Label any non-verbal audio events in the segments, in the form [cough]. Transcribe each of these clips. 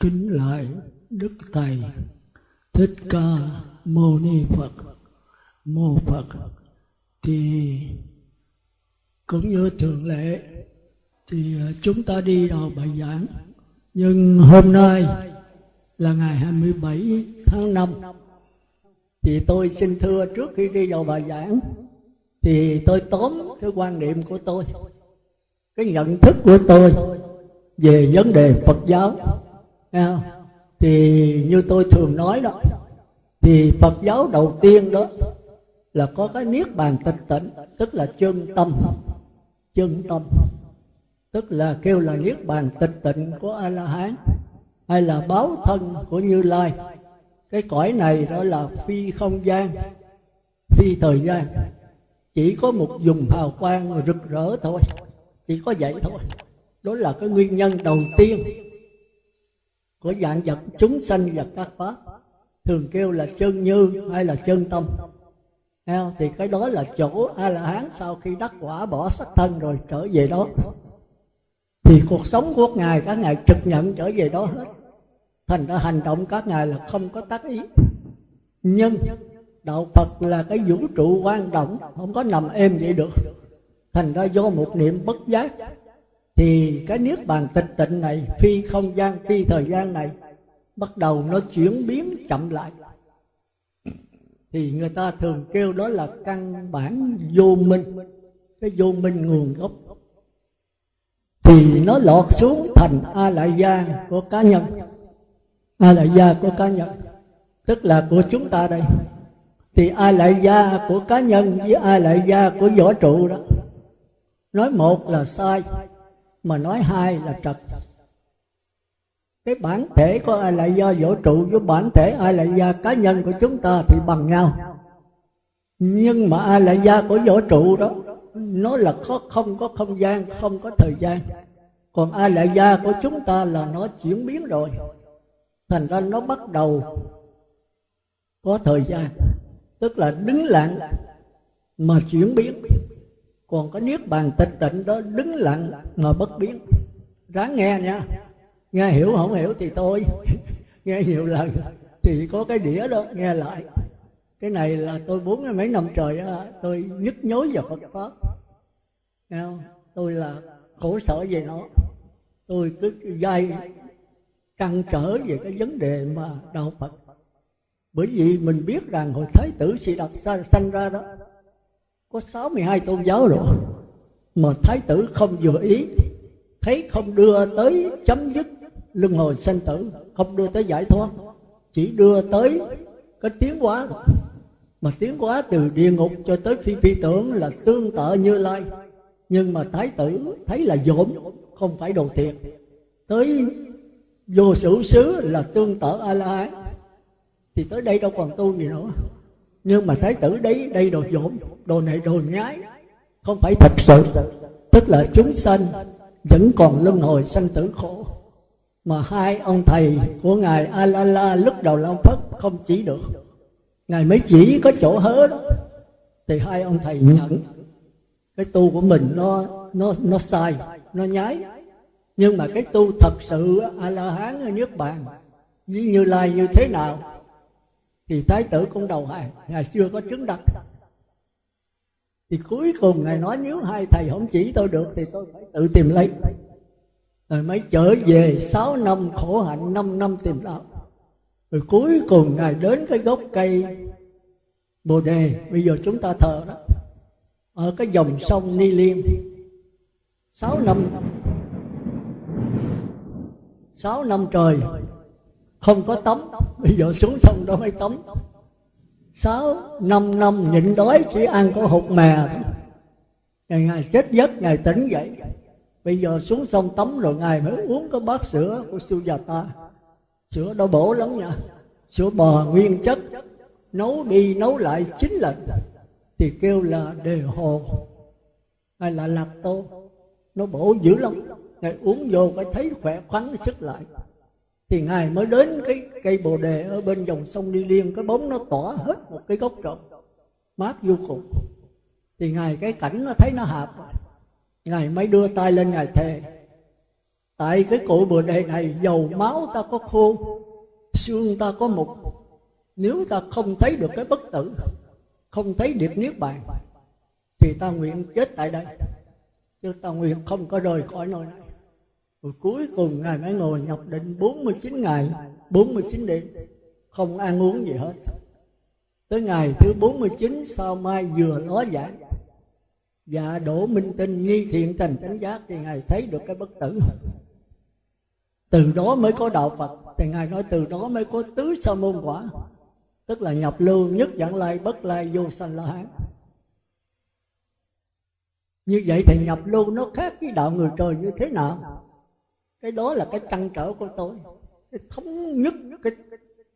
kính lại đức thầy. Thích ca mâu ni phật. Mô phật. Thì cũng như thường lệ, thì chúng ta đi đầu bài giảng. Nhưng hôm nay là ngày 27 tháng 5 thì tôi xin thưa trước khi đi vào bài giảng, thì tôi tóm cái quan niệm của tôi, cái nhận thức của tôi về vấn đề Phật giáo thì như tôi thường nói đó, thì Phật giáo đầu tiên đó là có cái niết bàn tịch tịnh, tức là chân tâm. Chân tâm. Tức là kêu là niết bàn tịch tịnh của a la hán hay là báo thân của như lai. Cái cõi này đó là phi không gian, phi thời gian. Chỉ có một dùng hào quang rực rỡ thôi, chỉ có vậy thôi. Đó là cái nguyên nhân đầu tiên của dạng vật chúng sanh và các pháp. Thường kêu là chân như hay là chân tâm. Thì cái đó là chỗ a la hán sau khi đắc quả bỏ sắc thân rồi trở về đó. Thì cuộc sống của ngài, các ngài trực nhận trở về đó hết. Thành ra hành động các ngài là không có tác ý. Nhưng đạo phật là cái vũ trụ quan động không có nằm êm vậy được. Thành ra do một niệm bất giác thì cái niết bàn tịch tịnh này, phi không gian, phi thời gian này, bắt đầu nó chuyển biến chậm lại. Thì người ta thường kêu đó là căn bản vô minh, cái vô minh nguồn gốc. Thì nó lọt xuống thành a lại gia của cá nhân. A lại gia của cá nhân, tức là của chúng ta đây. Thì a lại gia của cá nhân với a lại gia của võ trụ đó, nói một là sai mà nói hai là trật. Cái bản thể của ai là do vũ trụ với bản thể ai là do cá nhân của chúng ta thì bằng nhau. Nhưng mà ai là do của vũ trụ đó, nó là có không có không gian, không có thời gian. Còn ai là da của chúng ta là nó chuyển biến rồi. Thành ra nó bắt đầu có thời gian. Tức là đứng lặng mà chuyển biến còn cái niết bàn tịch tịnh đó đứng lặng mà bất biến. Ráng nghe nha. Nghe hiểu không hiểu thì tôi [laughs] nghe nhiều lần thì có cái đĩa đó, nghe lại. Cái này là tôi bốn mấy năm trời tôi nhức nhối vào Phật pháp. Nghe không? tôi là khổ sở về nó. Tôi cứ dây trăn trở về cái vấn đề mà đạo Phật. Bởi vì mình biết rằng hồi Thái tử Sĩ Đạt sanh ra đó có 62 tôn giáo rồi. Mà Thái tử không vừa ý, thấy không đưa tới chấm dứt luân hồi sanh tử, không đưa tới giải thoát, chỉ đưa tới cái tiến hóa mà tiến hóa từ địa ngục cho tới phi phi tưởng là tương tự như lai. Nhưng mà thái tử thấy là dỗm, không phải đồ thiệt. Tới vô sử xứ là tương tự a la hán. Thì tới đây đâu còn tu gì nữa nhưng mà thái tử đấy, đây đồ dỗm, đồ này đồ nhái. Không phải thật sự. Tức là chúng sanh vẫn còn luân hồi sanh tử khổ. Mà hai ông thầy của ngài a la la lúc đầu long phất không chỉ được. Ngài mới chỉ có chỗ hớ đó. Thì hai ông thầy nhận. Cái tu của mình nó nó nó sai, nó nhái. Nhưng mà cái tu thật sự a la hán ở nước bàn như như lai như thế nào thì thái tử cũng đầu hàng ngày chưa có chứng đặt thì cuối cùng ngài nói, nếu hai thầy không chỉ tôi được thì tôi phải tự tìm lấy. Rồi mới trở về 6 năm khổ hạnh 5 năm tìm đạo. Rồi cuối cùng ngài đến cái gốc cây bồ đề. Bây giờ chúng ta thờ đó. Ở cái dòng sông ni liêm. 6 năm. 6 năm trời không có tắm bây giờ xuống sông đó mới tắm sáu, năm năm nhịn đói chỉ ăn có hột mè. Ngày ngày chết giấc, ngày tỉnh dậy. Bây giờ xuống sông tắm rồi ngài mới uống có bát sữa của sư già ta. Sữa đó bổ lắm nha. Sữa bò nguyên chất. Nấu đi, nấu lại chín lần. Thì kêu là đề hồ. Hay là lạc tô. Nó bổ dữ lắm. Ngày uống vô phải thấy khỏe khoắn sức lại thì ngài mới đến cái cây bồ đề ở bên dòng sông đi liên. Cái bóng nó tỏa hết một cái gốc rộng, mát vô cùng. Thì ngài, cái cảnh nó thấy nó hợp. Ngài mới đưa tay lên, ngài thề, tại cái cội bồ đề này, dầu máu ta có khô, xương ta có mục. Nếu ta không thấy được cái bất tử, không thấy điệp niết bàn, thì ta nguyện chết tại đây. Chứ ta nguyện không có rời khỏi nơi này rồi cuối cùng ngài mới ngồi nhập định 49 ngày 49 đêm, không ăn uống gì hết. Tới ngày thứ 49 sau mai vừa ló giải và đổ minh tinh nghi thiện thành chánh giác, thì ngài thấy được cái bất tử. Từ đó mới có đạo phật. Thì ngài nói từ đó mới có tứ sa môn quả, tức là nhập lưu nhất dạng lai, bất lai, vô sanh, la hán. Như vậy thì nhập lưu nó khác với đạo người trời như thế nào? Cái đó là cái trăn trở của tôi. Cái thống nhất, cái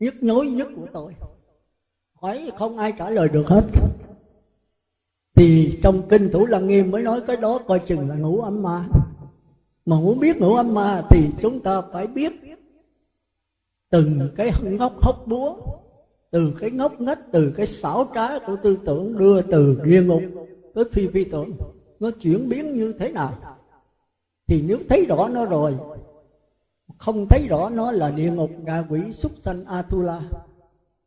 nhức nhối nhất của tôi. Hỏi không ai trả lời được hết. Thì trong kinh thủ lăng nghiêm mới nói cái đó, coi chừng là ngũ âm ma. Mà muốn biết ngũ âm ma thì chúng ta phải biết từng cái ngóc hốc búa, từ cái ngốc ngách, từ cái xảo trá của tư tưởng đưa từ địa ngục tới phi phi tưởng. Nó chuyển biến như thế nào? Thì nếu thấy rõ nó rồi không thấy rõ nó là địa ngục ngạ quỷ súc sanh atula.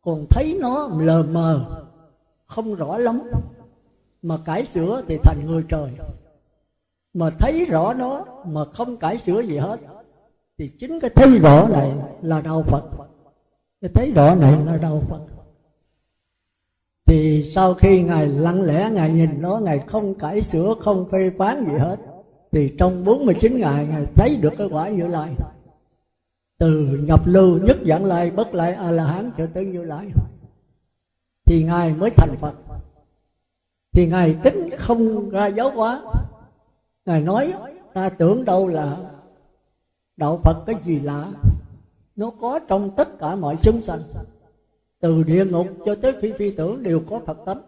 Còn thấy nó lờ mờ, không rõ lắm. Mà cải sửa thì thành người trời. Mà thấy rõ nó mà không cải sửa gì hết, thì chính cái thấy rõ này là đạo phật. Cái thấy rõ này là đạo phật. Thì sau khi ngài lặng lẽ ngài nhìn nó, ngài không cải sửa, không phê phán gì hết, thì trong 49 ngày ngài thấy được cái quả như lai từ nhập lưu nhất dẫn lai bất lai a la hán cho tới như lai. Thì ngài mới thành phật. Thì ngài tính không ra giáo hóa. Ngài nói, ta tưởng đâu là đạo phật cái gì lạ. Nó có trong tất cả mọi chúng sanh. Từ địa ngục cho tới phi phi tưởng đều có phật tánh.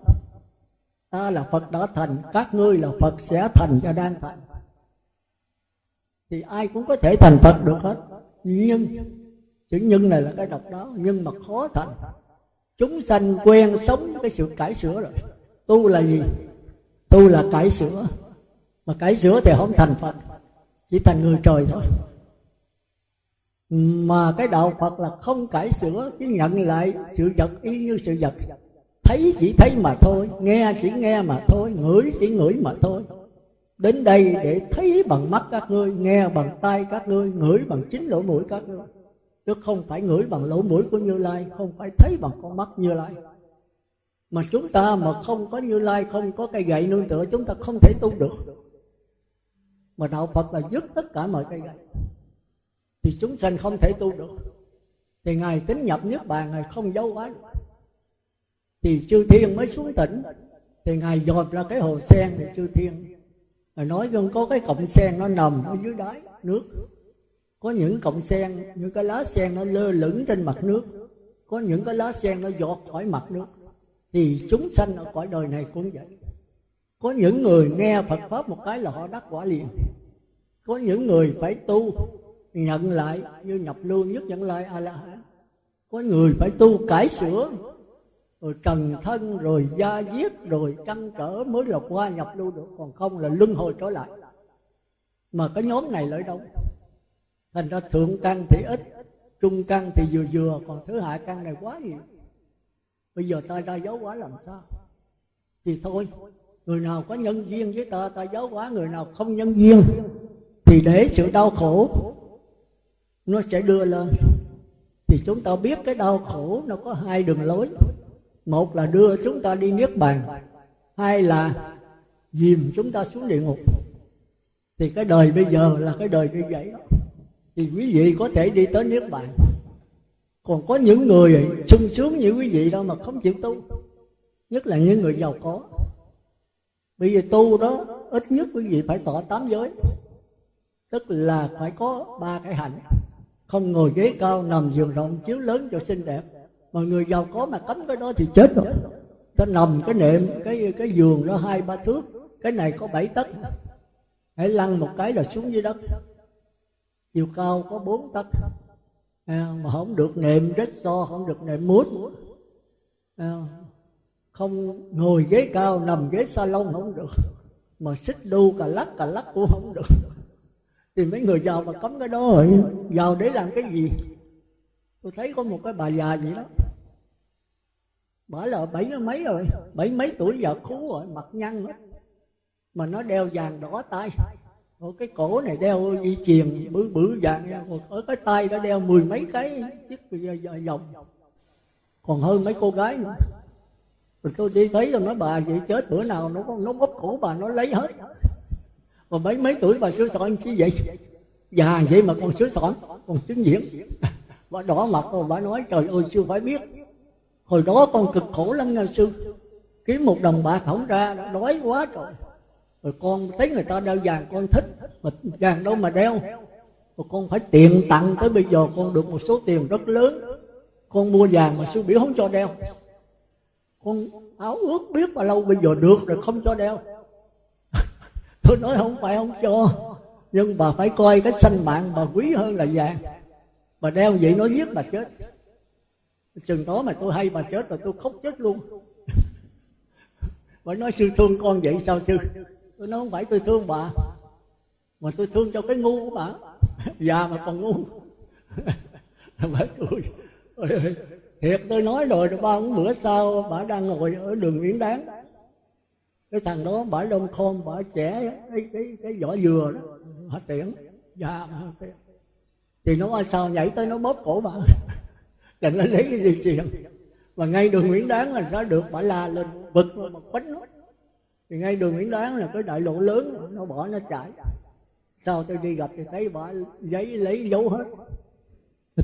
Ta là phật đã thành, các ngươi là phật sẽ thành và đang thành. Thì ai cũng có thể thành phật được hết nhưng chữ nhân này là cái độc đáo nhưng mà khó thành. Chúng sanh quen sống cái sự cải sửa rồi. Tu là gì? Tu là cải sửa. Mà cải sửa thì không thành phật, chỉ thành người trời thôi. Mà cái đạo phật là không cải sửa, chỉ nhận lại sự vật y như sự vật. Thấy chỉ thấy mà thôi, nghe chỉ nghe mà thôi, ngửi chỉ ngửi mà thôi đến đây để thấy bằng mắt các ngươi, nghe bằng tay các ngươi, ngửi bằng chính lỗ mũi các ngươi. Chứ không phải ngửi bằng lỗ mũi của như lai, không phải thấy bằng con mắt như lai. Mà chúng ta mà không có như lai, không có cây gậy nương tựa, chúng ta không thể tu được. Mà đạo phật là dứt tất cả mọi cây gậy. Thì chúng sanh không thể tu được. Thì ngài tính nhập nhất bàn, ngài không giấu quá thì chư thiên mới xuống tỉnh. Thì ngài dòm ra cái hồ sen thì chư thiên ngài nói rằng có cái cọng sen nó nằm ở dưới đáy nước. Có những cọng sen, những cái lá sen nó lơ lửng trên mặt nước. Có những cái lá sen nó giọt khỏi mặt nước. Thì chúng sanh ở cõi đời này cũng vậy. Có những người nghe Phật pháp một cái là họ đắc quả liền. Có những người phải tu, nhận lại, như nhập lưu nhất nhận lại a la hán. Có người phải tu cải sửa rồi trần thân rồi gia diết rồi trăn trở mới là qua nhập lưu được, còn không là luân hồi trở lại. Mà cái nhóm này lợi đâu thành ra thượng căn thì ít, trung căn thì vừa vừa, còn thứ hạ căn này quá nhiều. Bây giờ ta ra dấu quá làm sao? Thì thôi, người nào có nhân duyên với ta ta giáo hóa, người nào không nhân duyên thì để sự đau khổ nó sẽ đưa lên. Thì chúng ta biết cái đau khổ nó có hai đường lối một là đưa chúng ta đi niết bàn, hai là dìm chúng ta xuống địa ngục. Thì cái đời bây giờ là cái đời như vậy. Thì quý vị có thể đi tới niết bàn. Còn có những người sung sướng như quý vị đâu mà không chịu tu, nhất là những người giàu có. Bây giờ tu đó ít nhất quý vị phải tỏ tám giới, tức là phải có ba cái hạnh. Không ngồi ghế cao nằm giường rộng chiếu lớn cho xinh đẹp mà người giàu có mà cấm cái đó thì chết rồi. Ta nằm cái nệm cái cái giường đó hai ba thước. Cái này có bảy tấc. Hãy lăn một cái là xuống dưới đất. Chiều cao có bốn tấc. À, mà không được nệm rít so không được nệm mút. À, không ngồi ghế cao nằm ghế salon không được. Mà xích đu cà lắc cà lắc cũng không được. Thì mấy người giàu mà cấm cái đó rồi giàu để làm cái gì? Tôi thấy có một cái bà già vậy đó. Bà là bảy mấy rồi, bảy mấy tuổi giờ khú rồi, mặt nhăn hết mà nó đeo vàng đỏ tay. Rồi cái cổ này đeo dây chuyền, bự bự vàng. Ở cái tay nó đeo mười mấy cái chiếc vòng. Còn hơn mấy cô gái nữa. Rồi tôi đi thấy rồi nói, bà vậy chết bữa nào nó nó bóp cổ bà, nó lấy hết. Mà mấy mấy tuổi bà sửa soạn chi vậy? Già vậy mà còn sửa soạn còn chứng diễn bà đỏ mặt rồi bà nói, trời ơi, chưa phải biết. Hồi đó con cực khổ lắm nha sư. Kiếm một đồng bạc không ra, đói quá trời. Rồi con thấy người ta đeo vàng, con thích, mà vàng đâu mà đeo. Rồi con phải tiền tặng, tới bây giờ con được một số tiền rất lớn. Con mua vàng mà sư biểu không cho đeo. Con áo ước biết bao lâu bây giờ được rồi không cho đeo. [laughs] Tôi nói không phải không cho, nhưng bà phải coi cái sanh mạng bà quý hơn là vàng mà đeo vậy nó giết bà chết. Chừng đó mà tôi hay bà chết rồi tôi khóc chết luôn. Bà nói, sư thương con vậy sao sư? Tôi nói, không phải tôi thương bà, mà tôi thương cho cái ngu của bà. [laughs] Già mà còn ngu. [laughs] Bà cười. [laughs] Thiệt tôi nói rồi rồi ba bữa sau bà đang ngồi ở đường Nguyễn Đáng cái thằng đó bà đông khôn bà trẻ, cái cái cái vỏ dừa đó. Hả tiễn. Dạ tiễn thì nó qua sao nhảy tới nó bóp cổ bà? [laughs] Là nó lấy cái gì chuyện mà ngay đường Nguyễn Đáng là sao được bà la lên bực mà quánh nó. Thì ngay đường Nguyễn Đáng là cái đại lộ lớn nó bỏ nó chạy. Sau tôi đi gặp thì thấy bà giấy lấy dấu hết.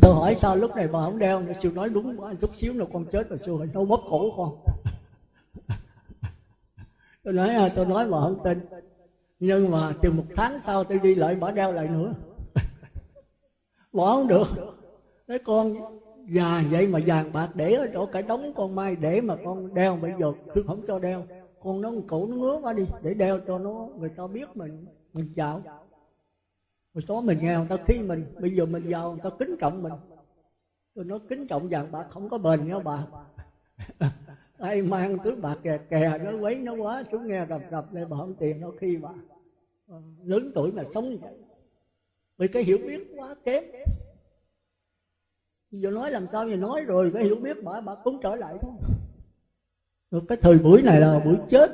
Tôi hỏi sao lúc này bà không đeo nữa? Siêu nói đúng quá chút xíu là con chết rồi siêu nó bóp cổ con. [laughs] Tôi nói à, tôi nói mà không tin. Nhưng mà từ một tháng sau tôi đi lại bỏ đeo lại nữa bỏ không được. Nói con già vậy mà vàng bạc để ở chỗ cả đống con mai để mà con đeo bây giờ cứ không cho đeo. Con nó cổ nó ngứa quá đi, để đeo cho nó, người ta biết mình mình giàu. Một số mình nghèo, người ta khi mình, bây giờ mình giàu, người ta kính trọng mình. Tôi nói kính trọng vàng bạc không có bền nhau bà. [laughs] Ai mang túi bạc kè kè, nó quấy nó quá, xuống nghe rập rập để bà không tiền, nó khi bà. Ờ, lớn tuổi mà sống vậy vì cái hiểu biết quá kém. Giờ nói làm sao giờ nói rồi cái hiểu biết bà bà cũng trở lại thôi. Rồi cái thời buổi này là buổi chết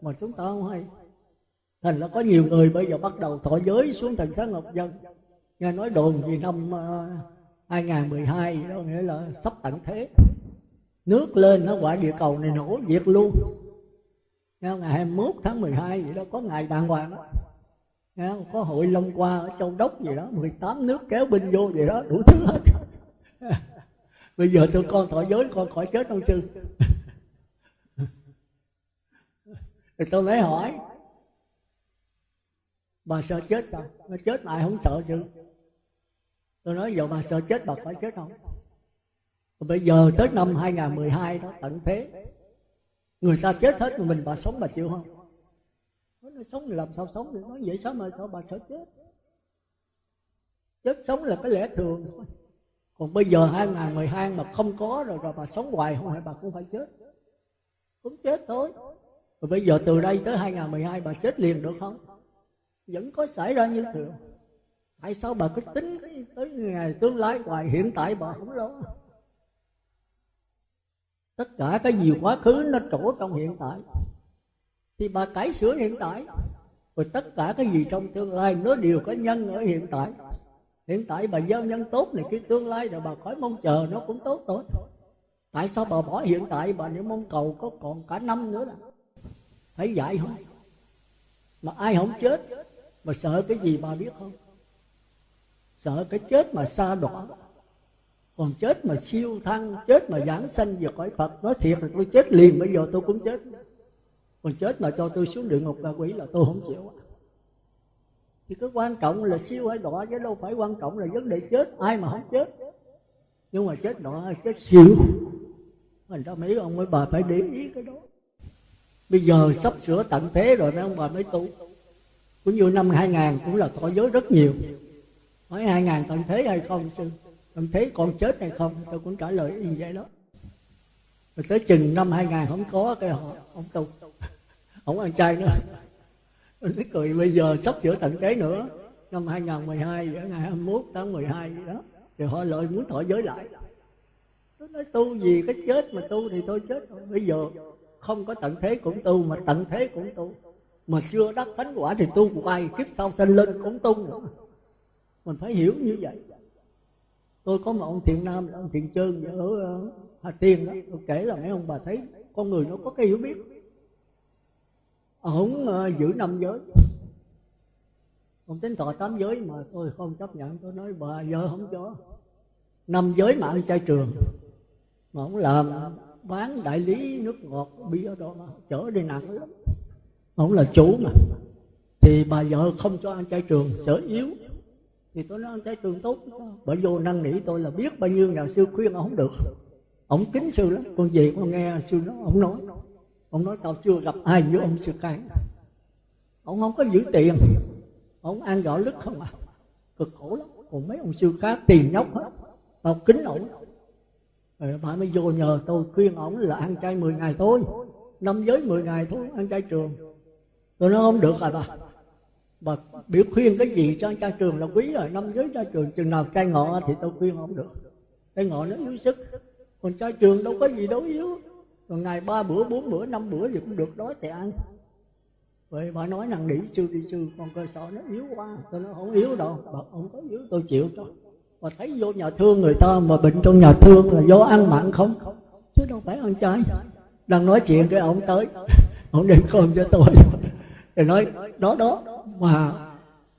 mà chúng ta không hay. Thành là có nhiều người bây giờ bắt đầu thọ giới xuống thành xã ngọc dân. Nghe nói đồn gì năm à, uh, 2012 đó nghĩa là sắp tận thế. Nước lên nó quả địa cầu này nổ diệt luôn. Nghe ngày 21 tháng 12 vậy đó có ngày đàng hoàng đó có hội Long qua ở châu đốc gì đó 18 nước kéo binh vô gì đó, đủ thứ hết. [laughs] Bây giờ tụi con thọ giới, con khỏi chết ông sư. [laughs] Thì tôi lấy hỏi, bà sợ chết sao? Nó chết lại không sợ chứ tôi nói, giờ bà sợ chết, bà phải chết không Rồi bây giờ tới năm 2012 đó, tận thế. Người ta chết hết mà mình bà sống bà chịu không? Sống thì làm sao sống được nói vậy, sao mà sao bà sợ chết? Chết sống là cái lẽ thường thôi. Còn bây giờ 2012 mà không có rồi rồi bà sống hoài không phải bà cũng phải chết. Cũng chết thôi. Rồi bây giờ từ đây tới 2012 bà chết liền được không? Vẫn có xảy ra như thường. Tại sao bà cứ tính tới ngày tương lai hoài, hiện tại bà không lo? Tất cả cái gì quá khứ nó trổ trong hiện tại thì bà cải sửa hiện tại. Rồi tất cả cái gì trong tương lai nó đều có nhân ở hiện tại. Hiện tại bà gieo nhân tốt này, cái tương lai rồi bà khỏi mong chờ, nó cũng tốt thôi tại sao bà bỏ hiện tại, bà nếu mong cầu có còn cả năm nữa là? Phải dạy không? Mà ai không chết, mà sợ cái gì bà biết không? Sợ cái chết mà xa đọa. Còn chết mà siêu thăng, chết mà giảng sanh về cõi phật, nói thiệt là tôi chết liền, bây giờ tôi cũng chết còn chết mà cho tôi xuống địa ngục ba quỷ là tôi không chịu thì cái quan trọng là siêu hay đọa chứ đâu phải quan trọng là vấn đề chết, ai mà không chết. Nhưng mà chết đọa, chết siêu. Mình ra mấy ông mấy bà phải để ý cái đó. Bây giờ sắp sửa tận thế rồi mấy ông bà mới tu. Cũng như năm 2000 cũng là thọ giới rất nhiều. Hỏi 2000 tận thế hay không sư tận thế còn chết hay không? Tôi cũng trả lời như vậy đó. Rồi tới chừng năm 2000 không có cái họ, ông tu không ăn chay nữa. Nó cười bây giờ sắp sửa tận thế nữa. Năm 2012 ngày 21 tháng 12 gì đó, thì họ lại muốn thọ giới lại. Tôi nói tu gì, cái chết mà tu thì tôi chết rồi bây giờ không có tận thế cũng tu, mà tận thế cũng tu. Mà chưa đắc thánh quả thì tu của ai, kiếp sau sanh lên cũng tu. Nữa mình phải hiểu như vậy. Tôi có một ông thiện nam ông thiện trơn ở ờ, hà tiên đó. Tôi kể là mấy ông bà thấy con người nó có cái hiểu biết ông ờ, giữ năm giới. Ông tính thọ tám giới mà tôi không chấp nhận. Tôi nói, bà vợ không cho. Năm giới mà ăn chay trường, mà ông làm bán đại lý nước ngọt, bia đó mà chở đi nặng lắm. Ông là chủ mà. Thì bà vợ không cho ăn chay trường sở yếu. Thì tôi nói, ăn chay trường tốt sao? Bởi vô năn nỉ tôi là biết bao nhiêu nhà sư khuyên ông không được. Ông kính sư lắm. Con gì con nghe sư nó, ông nói ông nói, tao chưa gặp ai như ông sư cái. Ông không có giữ tiền. Ông ăn gạo lứt không à? Cực khổ lắm. Còn mấy ông sư khác tiền nhóc hết. Tao kính ổng. Rồi bà mới vô nhờ tôi khuyên ổng là ăn chay 10 ngày thôi. Năm giới 10 ngày thôi, ăn chay trường. Tôi nói, không được à bà. Bà biểu khuyên cái gì cho ăn chay trường là quý rồi. Năm giới chay trường, chừng nào chay ngọ thì tôi khuyên không được. Chay ngọ nó yếu sức. Còn chay trường đâu có gì đâu, yếu còn ngày ba bữa, bốn bữa, năm bữa gì cũng được đói thì ăn. Vậy bà nói năng nỉ sư đi sư, con cơ sở nó yếu quá, tôi nói không yếu đâu, bà không có yếu, tôi chịu cho. Mà thấy vô nhà thương người ta mà bệnh trong nhà thương là do ăn mặn không. Chứ đâu phải ăn chay. Đang nói chuyện cái ông tới, [laughs] ông đem cơm cho tôi. Rồi nói, đó đó, mà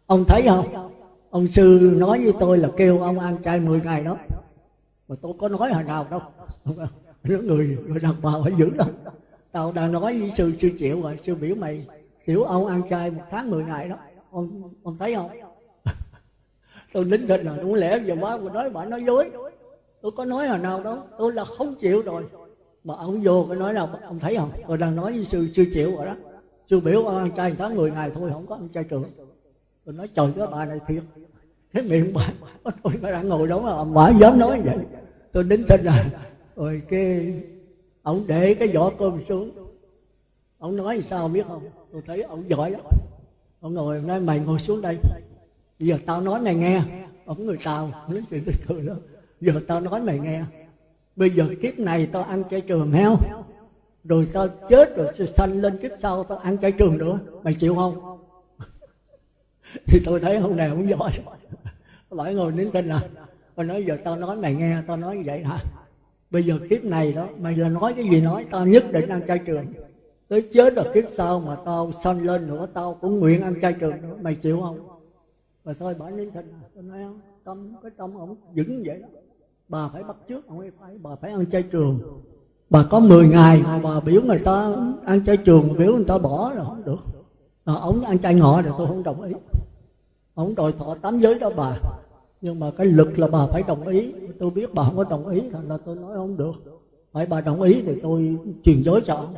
ông thấy không? Ông sư nói với tôi là kêu ông ăn chay 10 ngày đó. Mà tôi có nói hồi nào đâu người người đàn bà phải giữ đâu tao đang nói với sư sư chịu rồi sư biểu mày, tiểu ông ăn chay một tháng 10 ngày đó, ông ông thấy không? [laughs] Tôi nín thịt rồi, đúng lẽ giờ má mà nói bà nói dối. Tôi có nói hồi nào đâu, tôi là không chịu rồi. Mà ông vô cái nói là ông thấy không? Tôi đang nói với sư sư chịu rồi đó. Sư biểu ông ăn chay tháng 10 ngày thôi, không có ăn chay trường. Tôi nói, trời cái bà này thiệt. Cái miệng bà tôi bà đang ngồi đó mà bà dám nói vậy. Tôi nín thịt rồi rồi cái ông để cái vỏ cơm xuống. Ông nói sao biết không? Tôi thấy ông giỏi lắm. Ông ngồi nói mày ngồi xuống đây. Bây giờ tao nói mày nghe. Ông người tao nói chuyện từ từ đó giờ tao nói mày nghe. Bây giờ kiếp này tao ăn chay trường heo rồi tao chết rồi sanh lên kiếp sau tao ăn chay trường nữa. Mày chịu không? [laughs] Thì tôi thấy ông này ông giỏi. Lại ngồi nín tin à. Tôi nói giờ tao nói mày nghe, tao nói như vậy hả? Bây giờ kiếp này đó mày là nói cái gì nói tao nhất định ăn chay trường. Tới chết rồi kiếp sau mà tao sanh lên nữa tao cũng nguyện ăn chay trường nữa. Mày chịu không? Và thôi bà nín thịnh tôi nói không tâm cái tâm ông vững vậy đó. Bà phải bắt trước ông ấy phải bà phải ăn chay trường. Bà có 10 ngày mà bà biểu người ta ăn chay trường biểu người ta bỏ là không được. À, ông ăn chay ngọ thì tôi không đồng ý. Ông đòi thọ tám giới đó bà nhưng mà cái lực là bà phải đồng ý. Tôi biết bà không có đồng ý, thành là tôi nói không được. Phải bà đồng ý thì tôi truyền giới cho ông.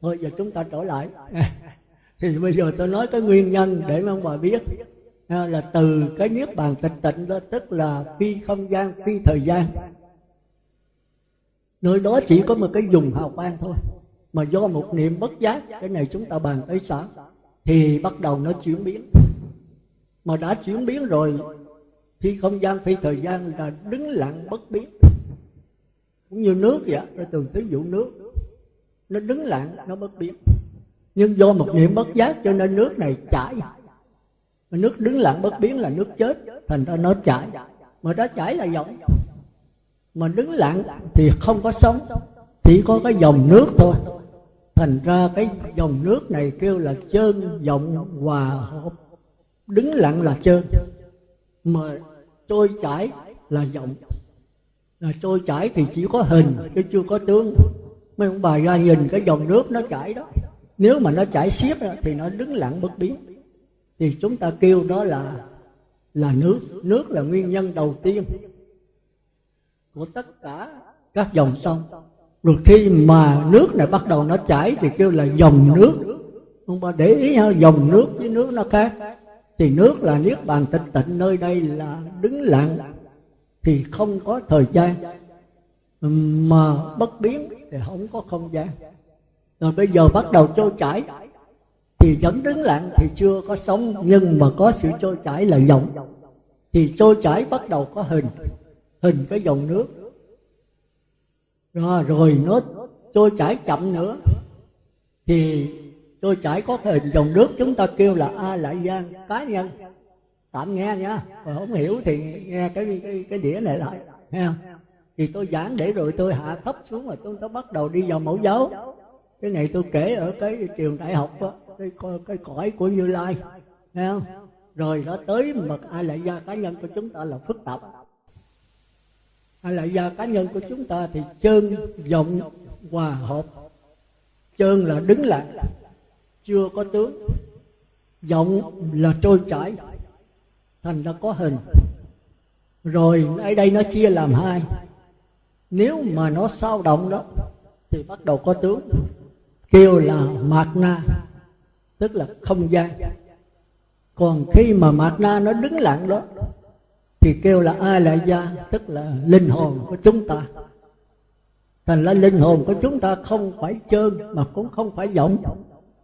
Thôi, giờ chúng ta trở lại. [laughs] Thì bây giờ tôi nói cái nguyên nhân để mà ông bà biết. À, là từ cái niết bàn tịch tịnh đó, tức là phi không gian, phi thời gian. Nơi đó chỉ có một cái dùng hào quang thôi, mà do một niệm bất giác, cái này chúng ta bàn tới sáng. Thì bắt đầu nó chuyển biến. Mà đã chuyển biến rồi phi không gian phi thời gian là đứng lặng bất biến. Cũng như nước vậy tôi từng ví dụ nước, nó đứng lặng, nó bất biến. Nhưng do một niệm bất giác cho nên nước này chảy. Nước đứng lặng bất biến là nước chết, thành ra nó chảy. Mà nó chảy là dòng mà đứng lặng thì không có sống, chỉ có cái dòng nước thôi. Thành ra cái dòng nước này kêu là trơn dòng hòa hợp. Đứng lặng là trơn mà trôi chảy là dòng là trôi chảy thì chỉ có hình chứ chưa có tướng. Mấy ông bà ra nhìn cái dòng nước nó chảy đó. Nếu mà nó chảy xiết thì nó đứng lặng bất biến. Thì chúng ta kêu đó là là nước. Nước là nguyên nhân đầu tiên của tất cả các dòng sông. Rồi khi mà nước này bắt đầu nó chảy thì kêu là dòng nước. Không bà để ý ha, dòng nước với nước nó khác thì nước là niết bàn tịch tịnh nơi đây là đứng lặng thì không có thời gian. Mà bất biến thì không có không gian. Rồi bây giờ bắt đầu trôi chảy thì vẫn đứng lặng thì chưa có sống nhưng mà có sự trôi chảy là dòng thì trôi chảy bắt đầu có hình hình cái dòng nước. Rồi, rồi nó trôi chảy chậm nữa thì tôi chảy có hình dòng nước chúng ta kêu là a lại gian cá nhân. Tạm nghe nha. Mà không hiểu thì nghe cái cái cái đĩa này lại. Nghe không? Thì tôi giảng để rồi tôi hạ thấp xuống rồi tôi, tôi bắt đầu đi vào mẫu giáo. Cái này tôi kể ở cái trường đại học đó, cái cái cõi của như lai. Nghe không? Rồi nó tới mật a lại gia cá nhân của chúng ta là phức tạp. A lại gia cá nhân của chúng ta thì chân vọng hòa hợp. Chân là đứng lại chưa có tướng. Vọng là trôi chảy. Thành ra có hình. Rồi ở đây nó chia làm hai. Nếu mà nó sao động đó, thì bắt đầu có tướng. Kêu là mạt na, tức là không gian. Còn khi mà mạt na nó đứng lặng đó, thì kêu là ai lại gia tức là linh hồn của chúng ta. Thành ra linh hồn của chúng ta không phải trơn, mà cũng không phải vọng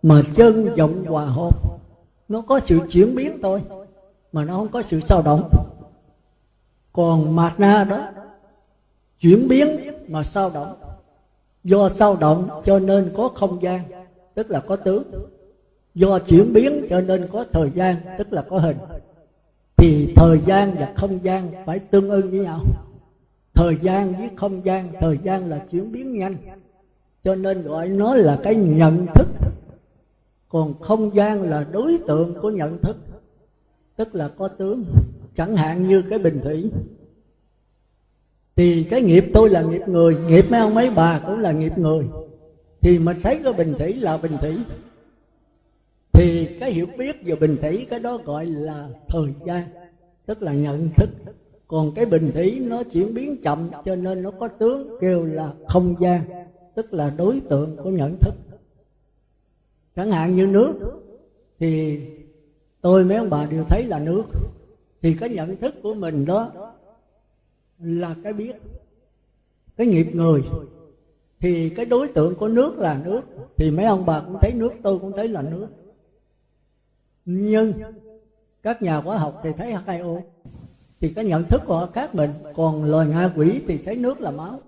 mà chân vọng hòa hợp, nó có sự chuyển biến thôi, mà nó không có sự sao động. Còn mạt na đó, chuyển biến mà sao động. Do sao động cho nên có không gian, tức là có tướng do chuyển biến cho nên có thời gian, tức là có hình. Thì thời gian và không gian phải tương ưng với nhau. Thời gian với không gian, thời gian là chuyển biến nhanh. Cho nên gọi nó là cái nhận thức còn không gian là đối tượng của nhận thức, tức là có tướng. Chẳng hạn như cái bình thủy. Thì cái nghiệp tôi là nghiệp người, nghiệp mấy ông mấy bà cũng là nghiệp người. Thì mình thấy cái bình thủy là bình thủy. Thì cái hiểu biết về bình thủy, cái đó gọi là thời gian, tức là nhận thức. Còn cái bình thủy nó chuyển biến chậm, cho nên nó có tướng kêu là không gian, tức là đối tượng của nhận thức chẳng hạn như nước, thì tôi mấy ông bà đều thấy là nước. Thì cái nhận thức của mình đó là cái biết, cái nghiệp người. Thì cái đối tượng của nước là nước. Thì mấy ông bà cũng thấy nước, tôi cũng thấy là nước. Nhưng các nhà khoa học thì thấy H2O thì cái nhận thức của họ khác mình. Còn loài ngạ quỷ thì thấy nước là máu.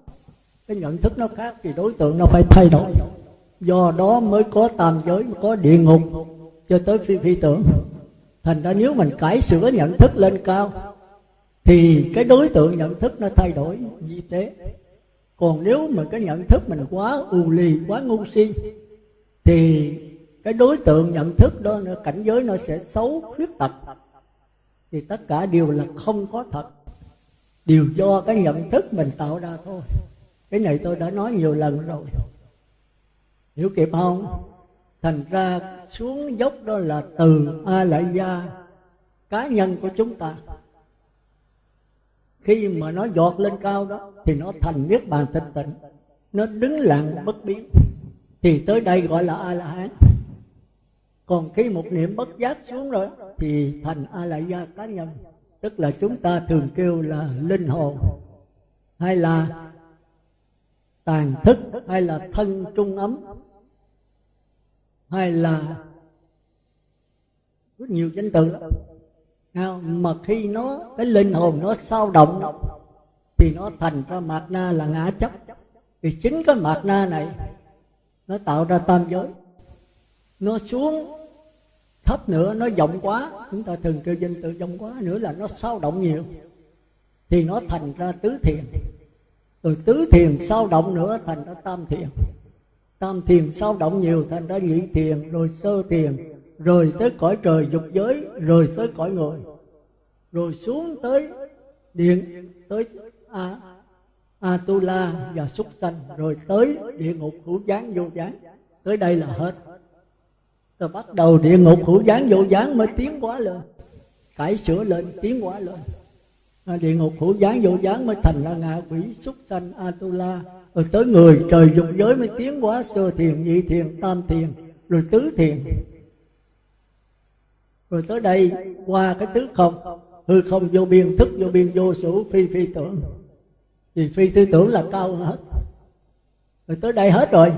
Cái nhận thức nó khác thì đối tượng nó phải thay đổi do đó mới có tam giới có địa ngục. Cho tới phi phi tưởng. Thành ra nếu mình cải sửa nhận thức lên cao, thì cái đối tượng nhận thức nó thay đổi như thế. Còn nếu mà cái nhận thức mình quá ù lì, quá ngu si, thì cái đối tượng nhận thức đó cảnh giới nó sẽ xấu khuyết tật. Thì tất cả đều là không có thật. Đều do cái nhận thức mình tạo ra thôi. Cái này tôi đã nói nhiều lần rồi hiểu kịp không? Thành ra xuống dốc đó là từ a lại gia cá nhân của chúng ta. Khi mà nó giọt lên cao đó, thì nó thành niết bàn tịnh tịnh. Nó đứng lặng bất biến. Thì tới đây gọi là a la hán còn khi một niệm bất giác xuống rồi, thì thành a la gia cá nhân. Tức là chúng ta thường kêu là linh hồn, hay là tàn thức, hay là thân trung ấm hay là rất nhiều danh từ lắm. Mà khi nó, cái linh hồn nó sao động thì nó thành ra mạt na là ngã chấp. Thì chính cái mạt na này nó tạo ra tam giới. Nó xuống thấp nữa, nó rộng quá. Chúng ta thường kêu danh từ rộng quá nữa là nó sao động nhiều. Thì nó thành ra tứ thiền. Rồi tứ thiền sao động nữa thành ra tam thiền tam thiền sao động nhiều thành ra nhị thiền rồi sơ thiền rồi tới cõi trời dục giới rồi tới cõi người rồi xuống tới điện tới a atula và súc sanh rồi tới địa ngục hữu gián vô gián. Tới đây là hết. Rồi bắt đầu địa ngục hữu gián vô gián mới tiến quá lên. Cải sửa lên tiến quá lên. À, địa ngục hữu gián vô gián mới thành là ngạ quỷ súc sanh atula rồi tới người, trời dục giới mới tiến quá sơ thiền, nhị thiền, tam thiền, rồi tứ thiền. Rồi tới đây, qua cái tứ không, hư không vô biên, thức vô biên, vô sử phi phi tưởng. Thì phi tư tưởng là cao hết. Rồi tới đây hết rồi,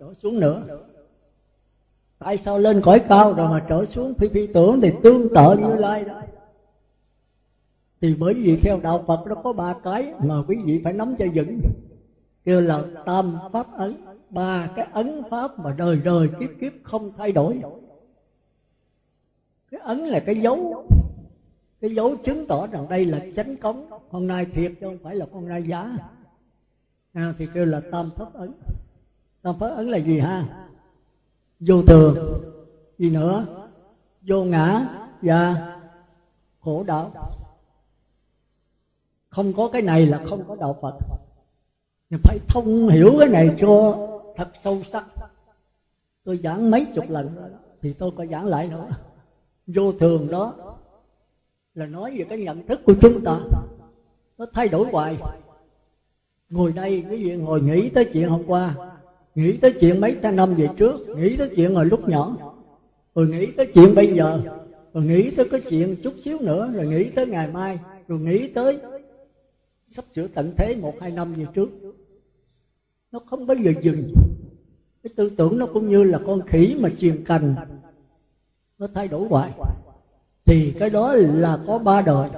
trở xuống nữa. Tại sao lên cõi cao rồi mà trở xuống phi phi tưởng thì tương tự như lai đó? Thì bởi vì theo đạo phật, nó có ba cái mà quý vị phải nắm cho vững kêu là tam pháp ấn ba cái ấn pháp mà đời đời kiếp kiếp không thay đổi. Cái ấn là cái dấu cái dấu chứng tỏ rằng đây là chánh cống. Hôm nay thiệt chứ không phải là con nay giá à, thì kêu là tam pháp ấn. Tam pháp ấn là gì ha? Vô thường. Gì nữa? Vô ngã. Và khổ đạo. Không có cái này là không có đạo phật nhưng phải thông hiểu cái này cho thật sâu sắc. Tôi giảng mấy chục lần rồi thì tôi có giảng lại nữa vô thường đó là nói về cái nhận thức của chúng ta. Nó thay đổi hoài. Ngồi đây cái gì ngồi nghĩ tới chuyện hôm qua, nghĩ tới chuyện mấy năm về trước, nghĩ tới chuyện hồi lúc nhỏ, rồi nghĩ tới chuyện bây giờ, rồi nghĩ tới cái chuyện chút xíu nữa, rồi nghĩ tới ngày mai, rồi nghĩ tới sắp sửa tận thế một, hai năm về trước nó không bao giờ dừng. Cái tư tưởng nó cũng như là con khỉ mà truyền cành. Nó thay đổi hoài. Thì cái đó là có ba đời.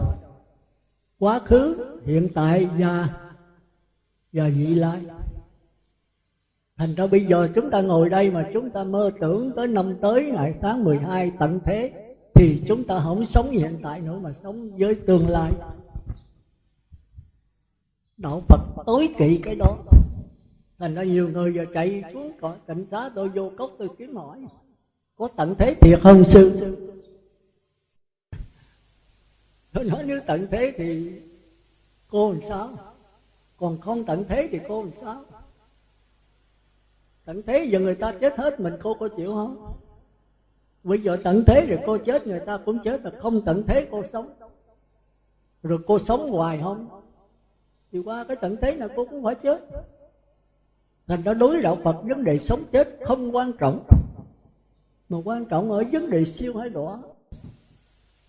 Quá khứ, hiện tại và và vị lai. Thành ra bây giờ chúng ta ngồi đây mà chúng ta mơ tưởng tới năm tới, ngày tháng 12 tận thế, thì chúng ta không sống hiện tại nữa mà sống với tương lai. Đạo phật tối kỵ cái đó thành ra nhiều người giờ chạy xuống cảnh xá, tôi vô cốc tôi kiếm hỏi. Có tận thế thiệt không, sư? Tôi nói nếu tận thế thì cô làm sao? Còn không tận thế thì cô làm sao? Tận thế giờ người ta chết hết, mình cô có chịu không? Bây giờ tận thế rồi cô chết, người ta cũng chết là không tận thế cô sống. Rồi cô sống hoài không? Thì qua cái tận thế nào cô cũng phải chết thành ra đối đạo phật vấn đề sống chết không quan trọng. Mà quan trọng ở vấn đề siêu hay đỏ.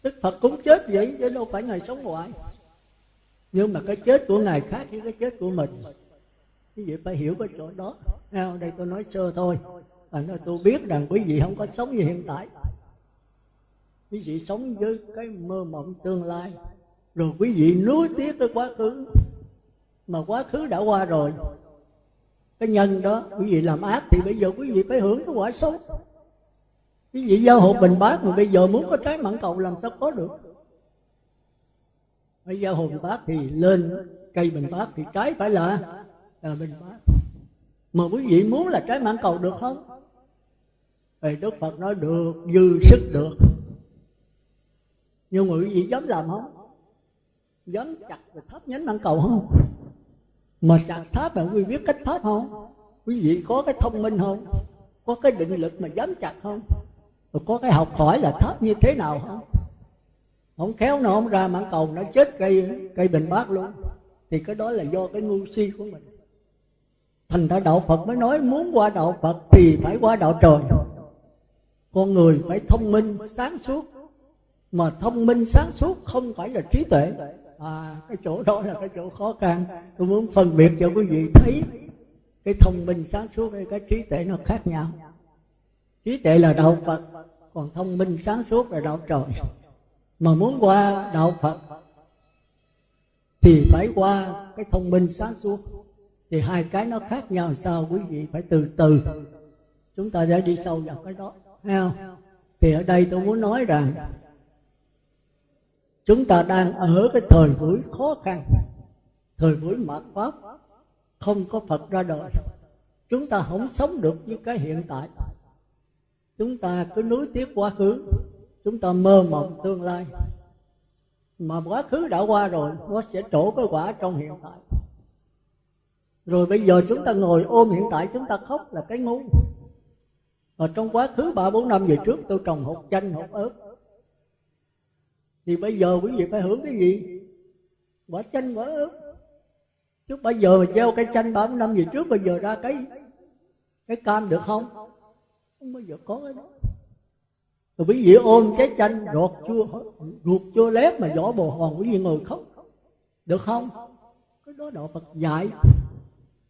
Đức phật cũng chết vậy, chứ đâu phải ngài sống hoài. Nhưng mà cái chết của ngài khác với cái chết của mình. Quý vị phải hiểu cái chỗ đó. Nào, đây tôi nói sơ thôi. Và nói tôi biết rằng quý vị không có sống như hiện tại. Quý vị sống với cái mơ mộng tương lai. Rồi quý vị nuối tiếc cái quá khứ. Mà quá khứ đã qua rồi cái nhân đó, quý vị làm ác thì bây giờ quý vị phải hưởng cái quả xấu quý vị giao hộ bình bát mà bây giờ muốn có trái mãn cầu làm sao có được? Phải giao hộ bình bát thì lên, cây bình bát thì trái phải là là bình bát. Mà quý vị muốn là trái mãn cầu được không? Thì đức phật nói được, dư sức được. Nhưng mà quý vị dám làm không? Dám chặt rồi thắp nhánh mãn cầu không? Mà chặt tháp mà quý biết cách tháp không? Quý vị có cái thông minh không? Có cái định lực mà dám chặt không? Rồi có cái học hỏi là tháp như thế nào không? Không khéo nó không ra mãn cầu nó chết cây cây bình bát luôn. Thì cái đó là do cái ngu si của mình. Thành ra đạo phật mới nói, muốn qua đạo phật thì phải qua đạo trời. Con người phải thông minh, sáng suốt. Mà thông minh, sáng suốt không phải là trí tuệ à cái chỗ đó là cái chỗ khó khăn. Tôi muốn phân biệt cho quý vị thấy cái thông minh sáng suốt hay cái trí tuệ nó khác nhau. Trí tuệ là đạo phật, còn thông minh sáng suốt là đạo trời. Mà muốn qua đạo phật thì phải qua cái thông minh sáng suốt. Thì hai cái nó khác nhau sao quý vị phải từ từ. Chúng ta sẽ đi sâu vào cái đó. Thấy không? Thì ở đây tôi muốn nói rằng chúng ta đang ở cái thời buổi khó khăn, thời buổi mạt pháp không có phật ra đời. Chúng ta không sống được với cái hiện tại. Chúng ta cứ nuối tiếc quá khứ, chúng ta mơ mộng tương lai. Mà quá khứ đã qua rồi, nó sẽ trổ cái quả trong hiện tại. Rồi bây giờ chúng ta ngồi ôm hiện tại, chúng ta khóc là cái ngu. Mà trong quá khứ ba bốn năm về trước, tôi trồng hột chanh, hột ớt thì bây giờ quý vị phải hưởng cái gì? Quả chanh quả ớt. Chứ bây giờ mà treo cái chanh ba bốn năm về trước, bây giờ ra cái cái cam được không? Không bao giờ có cái đó. Rồi quý vị ôm trái chanh, ruột chua ruột chua lép mà vỏ bồ hòn, quý vị ngồi khóc. Được không? Cái đó đạo Phật dạy.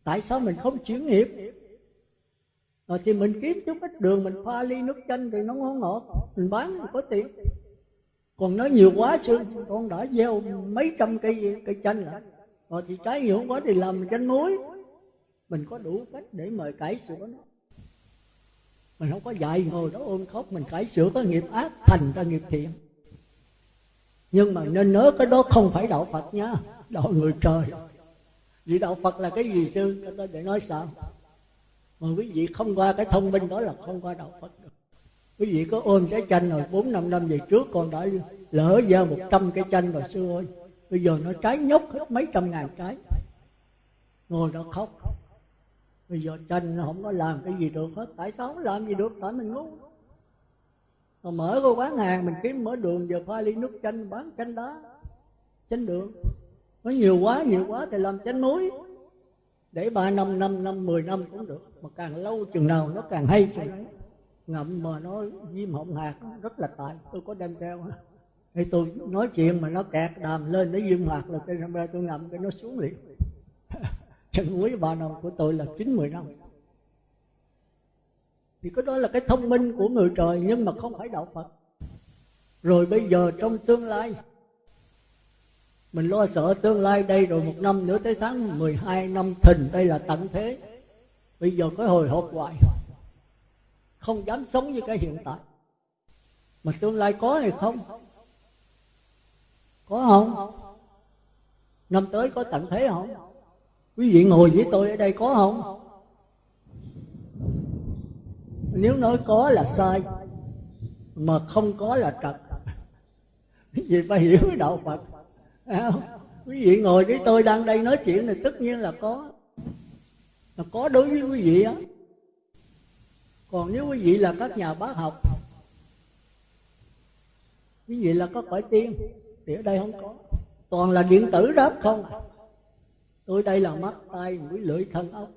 Tại sao mình không chuyển nghiệp? Rồi thì mình kiếm chút ít đường, mình pha ly nước chanh thì nó ngon ngọt. Mình bán, mình có tiền còn nói nhiều quá sư con đã gieo mấy trăm cây cây chanh rồi. Rồi thì trái nhiều quá thì làm chanh muối. Mình có đủ cách để mời cải sửa nó mình không có dạy ngồi đó ôm khóc, mình cải sửa có nghiệp ác, thành ra nghiệp thiện. Nhưng mà nên nhớ cái đó không phải đạo phật nha, đạo người trời. Vì đạo phật là cái gì sư tôi để nói sao? Mà quý vị không qua cái thông minh đó là không qua đạo phật. được quý vị có ôm trái chanh rồi bốn, năm năm về trước, con đã lỡ ra một trăm cái chanh rồi sư ơi. Bây giờ nó trái nhóc hết mấy trăm ngàn trái. Ngồi đó khóc. Bây giờ chanh nó không có làm cái gì được hết. Tại sao không làm gì được? Tại mình ngu. Mà mở cái quán hàng, mình kiếm mở đường, giờ pha ly nước chanh, bán chanh đá. Chanh đường. Nó nhiều quá nhiều quá thì làm chanh muối. Để ba năm năm năm, mười năm cũng được. Mà càng lâu chừng nào nó càng hay chừng ấy ngậm mà nó viêm họng hạt, rất là tài tôi có đem theo. Thì tôi nói chuyện mà nó kẹt đàm lên, nó viêm hạt là tôi ra tôi ngậm, cái nó xuống liền. [laughs] Chân quý ba năm của tôi là chín, mười năm. Thì cái đó là cái thông minh của người trời, nhưng mà không phải đạo phật. Rồi bây giờ trong tương lai, mình lo sợ tương lai đây rồi một năm nữa tới tháng 12 năm thìn đây là tận thế. Bây giờ có hồi hộp hoài không dám sống như cái hiện tại. Mà tương lai có hay không? Có không? Năm tới có tận thế không? Quý vị ngồi với tôi ở đây có không? Nếu nói có là sai, mà không có là trật. Quý vị phải hiểu đạo phật. Quý vị ngồi với tôi đang đây nói chuyện thì tất nhiên là có. Là có đối với quý vị á còn nếu quý vị là các nhà bác học, quý vị là có cõi tiên, thì ở đây không có. Toàn là điện tử đó, không. Tôi đây là mắt tay mũi, lưỡi, thân ốc.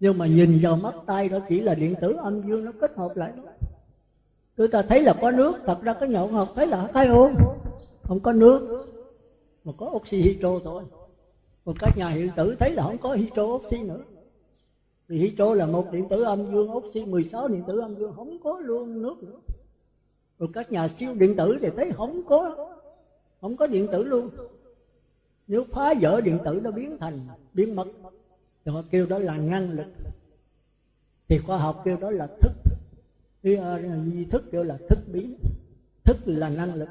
Nhưng mà nhìn vào mắt tay đó chỉ là điện tử âm dương, nó kết hợp lại đó. Tôi ta thấy là có nước, thật ra cái nhậu ngọc thấy là hai không không có nước, mà có oxy hydro thôi. Còn các nhà hiện tử thấy là không có hydro oxy nữa vì hydro là một điện tử âm dương oxy 16 điện tử âm dương không có luôn nước nữa. Rồi các nhà siêu điện tử thì thấy không có không có điện tử luôn. Nếu phá vỡ điện tử nó biến thành biến mất. Thì họ kêu đó là năng lực. Thì khoa học kêu đó là thức. Thì uh, thức kêu là thức biến thức là năng lực.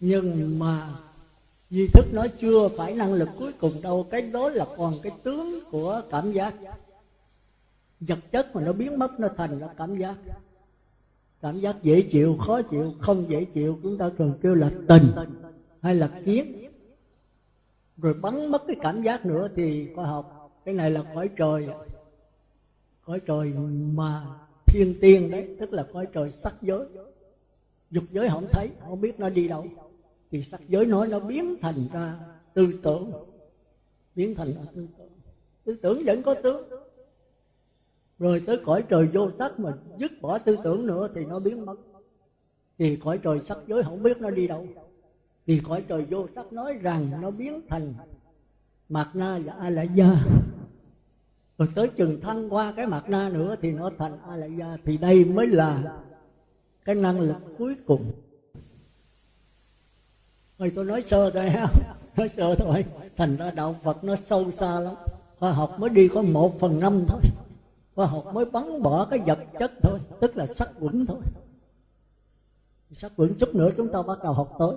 Nhưng mà di thức nó chưa phải năng lực cuối cùng đâu. Cái đó là còn cái tướng của cảm giác vật chất mà nó biến mất, nó thành ra cảm giác. Cảm giác dễ chịu, khó chịu, không dễ chịu, chúng ta thường kêu là tình hay là kiến. Rồi bắn mất cái cảm giác nữa thì khoa học, cái này là cõi trời. Cõi trời mà thiên tiên đấy, tức là cõi trời sắc giới. Dục giới không thấy, không biết nó đi đâu. Thì sắc giới nói nó biến thành ra tư tưởng. Biến thành ra tư tưởng. Tư tưởng vẫn có tướng rồi tới cõi trời vô sắc mà dứt bỏ tư tưởng nữa thì nó biến mất. Thì cõi trời sắc giới không biết nó đi đâu. Thì cõi trời vô sắc nói rằng nó biến thành mạt na và a la gia rồi tới chừng thăng qua cái mạt na nữa thì nó thành a la gia thì đây mới là cái năng lực cuối cùng. Thôi tôi nói sơ thôi ha. [laughs] Nói sơ thôi. Thành ra đạo phật nó sâu xa lắm. Khoa học mới đi có một phần năm thôi khoa học mới bắn bỏ cái vật chất thôi, tức là sắc quẩn thôi. Sắc quẩn chút nữa chúng ta bắt đầu học tới.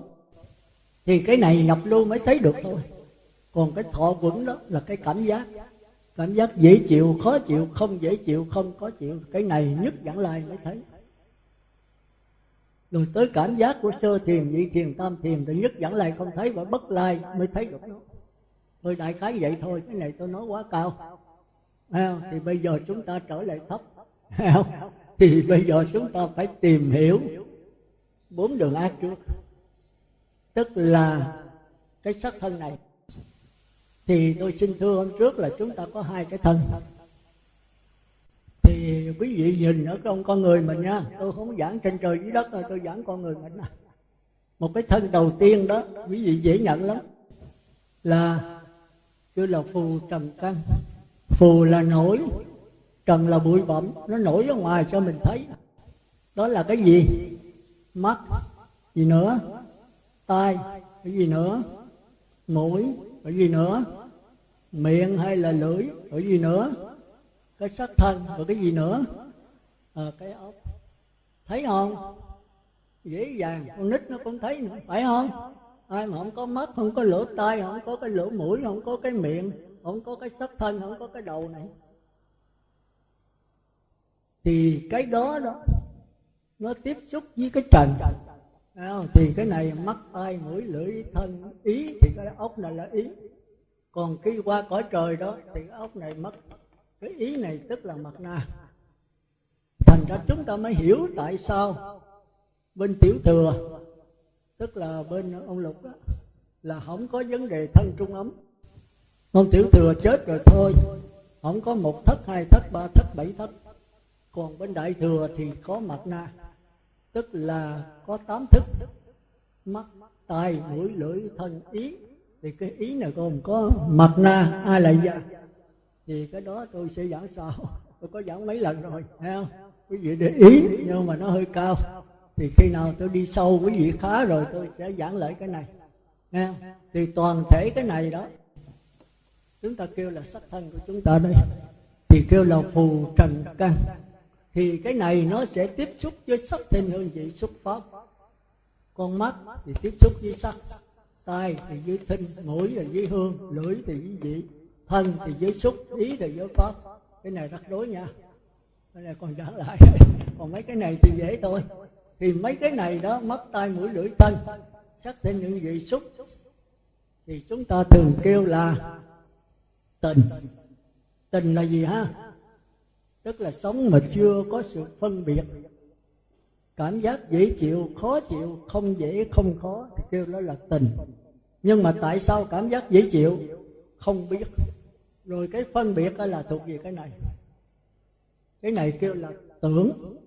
Thì cái này nhập lưu mới thấy được thôi. Còn cái thọ quẩn đó là cái cảm giác. Cảm giác dễ chịu, khó chịu, không dễ chịu, không có chịu. Cái này nhất dẫn lai mới thấy. Rồi tới cảm giác của sơ thiền, nhị thiền, tam thiền thì nhất dẫn lai không thấy và bất lai mới thấy được. Nó thôi đại khái vậy thôi, cái này tôi nói quá cao không? thì bây giờ chúng ta trở lại thấp. Thì bây giờ chúng ta phải tìm hiểu bốn đường ác trước. Tức là cái sắc thân này. Thì tôi xin thưa hôm trước là chúng ta có hai cái thân. Thì quý vị nhìn ở trong con người mình nha, tôi không giảng trên trời dưới đất rồi tôi giảng con người mình một cái thân đầu tiên đó, quý vị dễ nhận lắm, là kêu là phù trầm căn phù là nổi trần là bụi bặm nó nổi ở ngoài cho mình thấy. Đó là cái gì? Mắt. Gì nữa? Tai. Cái gì nữa? Mũi. Cái gì nữa? Miệng hay là lưỡi? Cái gì nữa? Cái sắc thân. Và cái gì nữa? À, cái ốc. Thấy không? Dễ dàng. Con nít nó cũng thấy nữa. Phải không? Ai mà không có mắt không có lỗ tai không có cái lỗ mũi không có cái miệng không có cái sắc thân không có cái đầu này. Thì cái đó đó nó tiếp xúc với cái trần. Thì cái này mắt tai mũi lưỡi thân ý thì cái ốc này là ý. Còn khi qua cõi trời đó thì cái ốc này mất cái ý này tức là mặt na. Thành ra chúng ta mới hiểu tại sao bên tiểu thừa tức là bên ông lục đó, là không có vấn đề thân trung ấm con tiểu thừa chết rồi thôi. Không có một thất, hai thất, ba thất, bảy thất. Còn bên đại thừa thì có mặt na tức là có tám thức. Mắt, tai, mũi, lưỡi, thân, ý. Thì cái ý này còn có mặt na a lại gia. Thì cái đó tôi sẽ giảng sau. Tôi có giảng mấy lần rồi, thấy không? Quý vị để ý, nhưng mà nó hơi cao. Thì khi nào tôi đi sâu, quý vị khá rồi, tôi sẽ giảng lại cái này. Nghe thì toàn thể cái này đó chúng ta kêu là sắc thân của chúng ta đây. Thì kêu là phù trần căn thì cái này nó sẽ tiếp xúc với sắc thân hương vị xúc pháp con mắt thì tiếp xúc với sắc, tai thì với thinh, mũi là với hương, lưỡi thì với vị, thân thì với xúc, ý thì với pháp. Cái này rắc rối nha. Cái này còn trả lại. [laughs] Còn mấy cái này thì dễ thôi. Thì mấy cái này đó, mắt, tai, mũi, lưỡi, thân, sắc thân những vị xúc. Thì chúng ta thường kêu là tình. Tình là gì ha? Tức là sống mà chưa có sự phân biệt. Cảm giác dễ chịu, khó chịu, không dễ, không khó, thì kêu đó là tình. Nhưng mà tại sao cảm giác dễ chịu? Không biết. Rồi cái phân biệt là thuộc về cái này. Cái này kêu là tưởng,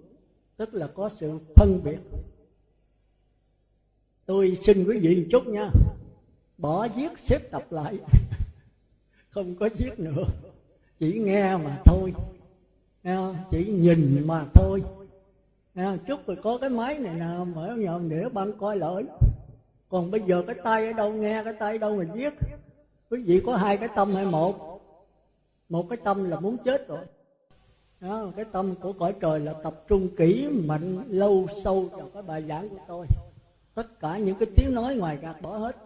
tức là có sự phân biệt. Tôi xin quý vị một chút nha. Bỏ viết xếp tập lại không có viết nữa. Chỉ nghe mà thôi. Chỉ nhìn mà thôi. Chút rồi có cái máy này nè mở nhòm để băng coi lỗi. Còn bây giờ cái tay ở đâu nghe cái tay ở đâu mà viết quý vị có hai cái tâm hay một? Một cái tâm là muốn chết rồi. Đó, cái tâm của cõi trời là tập trung kỹ mạnh lâu sâu vào cái bài giảng của tôi. Tất cả những cái tiếng nói ngoài gạt bỏ hết.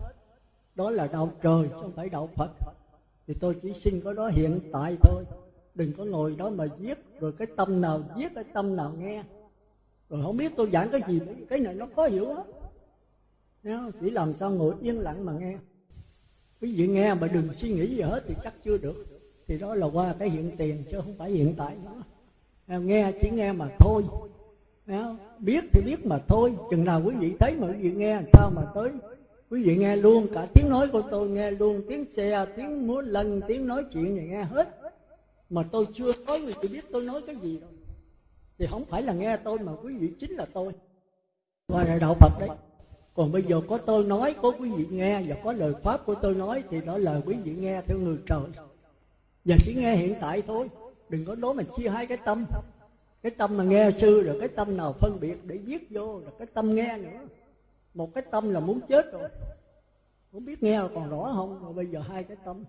Đó là đạo trời chứ không phải đạo phật thì tôi chỉ xin có đó hiện tại thôi. Đừng có ngồi đó mà viết, rồi cái tâm nào viết, cái tâm nào nghe. Rồi không biết tôi giảng cái gì, cái này nó khó hiểu á chỉ làm sao ngồi yên lặng mà nghe. Quý vị nghe mà đừng suy nghĩ gì hết thì chắc chưa được. Thì đó là qua cái hiện tiền chứ không phải hiện tại nữa. Nghe chỉ nghe mà thôi. Biết thì biết mà thôi. Chừng nào quý vị thấy mà quý vị nghe, sao mà tới? Quý vị nghe luôn cả tiếng nói của tôi, nghe luôn tiếng xe, tiếng múa lần tiếng nói chuyện này nghe hết. Mà tôi chưa nói người tôi biết tôi nói cái gì đâu. Thì không phải là nghe tôi mà quý vị chính là tôi. Và là đạo phật đấy. Còn bây giờ có tôi nói, có quý vị nghe và có lời pháp của tôi nói thì đó là quý vị nghe theo người trời. Và chỉ nghe hiện tại thôi. Đừng có nói mà chia hai cái tâm. Cái tâm mà nghe sư rồi cái tâm nào phân biệt để viết vô, rồi cái tâm nghe nữa một cái tâm là muốn chết rồi. Không biết nghe còn rõ không? Rồi bây giờ hai cái tâm.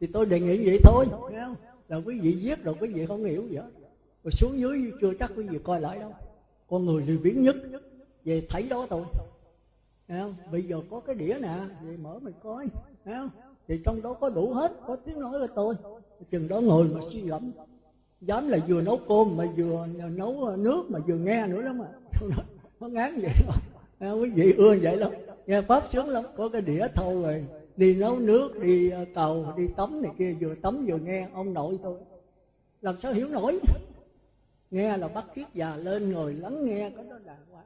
Thì tôi đề nghị vậy thôi, nghe không? Là quý vị viết rồi quý vị không hiểu gì hết. Rồi xuống dưới chưa chắc quý vị coi lại đâu. Con người lười biến nhất. Về thấy đó thôi. Nghe không? bây giờ có cái đĩa nè, về mở mình coi. Nghe không? thì trong đó có đủ hết, có tiếng nói của tôi. Chừng đó ngồi mà suy gẫm. Dám là vừa nấu cơm mà vừa nấu nước mà vừa nghe nữa lắm mà [laughs] nó ngán vậy à, quý vị ưa vậy lắm. Nghe pháp sướng lắm. Có cái đĩa thâu rồi. Đi nấu nước đi ờ, cầu đi tắm này kia vừa tắm vừa nghe ông nội tôi làm sao hiểu nổi? Nghe là bắt kiết già lên ngồi lắng nghe cái đó đàng hoàng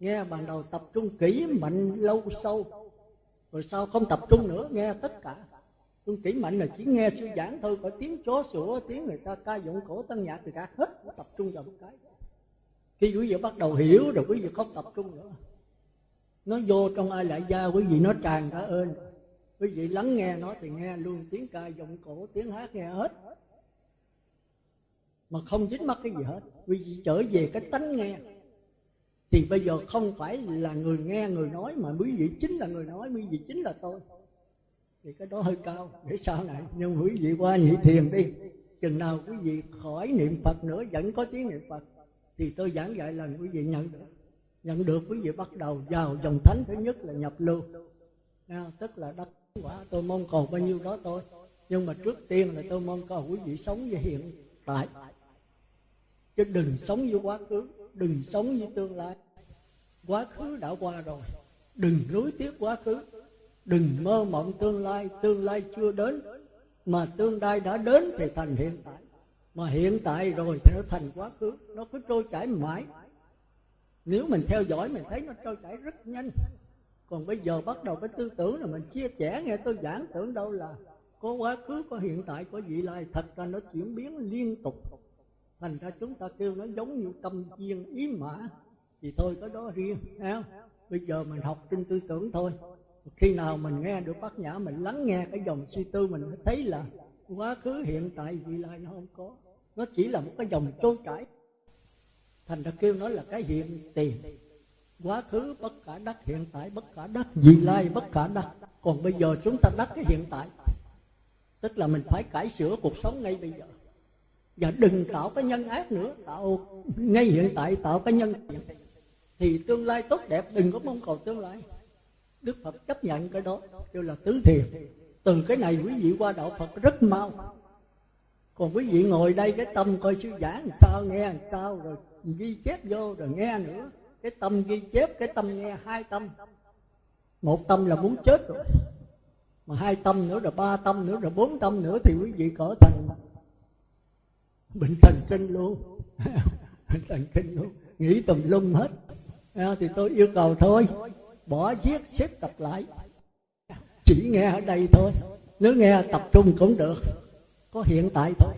nghe ban đầu tập trung kỹ mạnh lâu sâu. Rồi sau không tập trung nữa nghe tất cả. Trung kỹ mạnh là chỉ nghe sư giảng thôi có tiếng chó sủa tiếng người ta ca dụng cổ tân nhạc thì cả hết tập trung vào một cái khi quý vị bắt đầu hiểu rồi, quý vị không tập trung nữa. Nó vô trong ai lại gia, quý vị nó tràn cả ơn quý vị lắng nghe nó thì nghe luôn, tiếng ca giọng cổ, tiếng hát nghe hết. Mà không dính mắc cái gì hết. Quý vị trở về cái tánh nghe. Thì bây giờ không phải là người nghe, người nói, mà quý vị chính là người nói, quý vị chính là tôi. Thì cái đó hơi cao, để sau này. Nhưng quý vị qua nhị thiền đi. Chừng nào quý vị khỏi niệm phật nữa, vẫn có tiếng niệm phật thì tôi giảng dạy là quý vị nhận được. Nhận được quý vị bắt đầu vào dòng thánh thứ nhất là nhập lưu. À, tức là đắc quả tôi mong cầu bao nhiêu đó tôi nhưng mà trước tiên là tôi mong cầu quý vị sống với hiện tại. Chứ đừng sống với quá khứ đừng sống với tương lai. Quá khứ đã qua rồi đừng nối tiếp quá khứ. Đừng mơ mộng tương lai tương lai chưa đến. Mà tương lai đã đến thì thành hiện tại mà hiện tại rồi thì nó thành quá khứ, nó cứ trôi chảy mãi. Nếu mình theo dõi, mình thấy nó trôi chảy rất nhanh. Còn bây giờ bắt đầu cái tư tưởng là mình chia sẻ, nghe tôi giảng tưởng đâu là có quá khứ, có hiện tại, có vị lai. Thật ra nó chuyển biến liên tục. Thành ra chúng ta kêu nó giống như tâm chiên ý mã. Thì thôi, có đó riêng không? bây giờ mình học trên tư tưởng thôi. Khi nào mình nghe được bát nhã, mình lắng nghe cái dòng suy tư, mình mới thấy là quá khứ, hiện tại, vị lai nó không có nó chỉ là một cái dòng trôi chảy. Thành ra kêu nó là cái hiện tiền. Quá khứ bất cả đắc, hiện tại bất cả đắc, vị lai bất cả đắc. Còn bây giờ chúng ta đắc cái hiện tại. Tức là mình phải cải sửa cuộc sống ngay bây giờ. Và đừng tạo cái nhân ác nữa, tạo ngay hiện tại, tạo cái nhân thì tương lai tốt đẹp, đừng có mong cầu tương lai. Đức phật chấp nhận cái đó, kêu là tứ thiền. Từ cái này quý vị qua đạo phật rất mau còn quý vị ngồi đây, cái tâm coi sư giảng làm sao, nghe làm sao, rồi ghi chép vô rồi nghe nữa. Cái tâm ghi chép, cái tâm nghe hai tâm. Một tâm là muốn chết rồi, mà hai tâm nữa rồi ba tâm nữa rồi bốn tâm nữa thì quý vị cỡ thành bệnh thần kinh luôn. [laughs] Bệnh thần kinh luôn. Nghĩ tùm lum hết. À, thì tôi yêu cầu thôi, bỏ viết xếp tập lại. Chỉ nghe ở đây thôi. Nếu nghe tập trung cũng được có hiện tại thôi.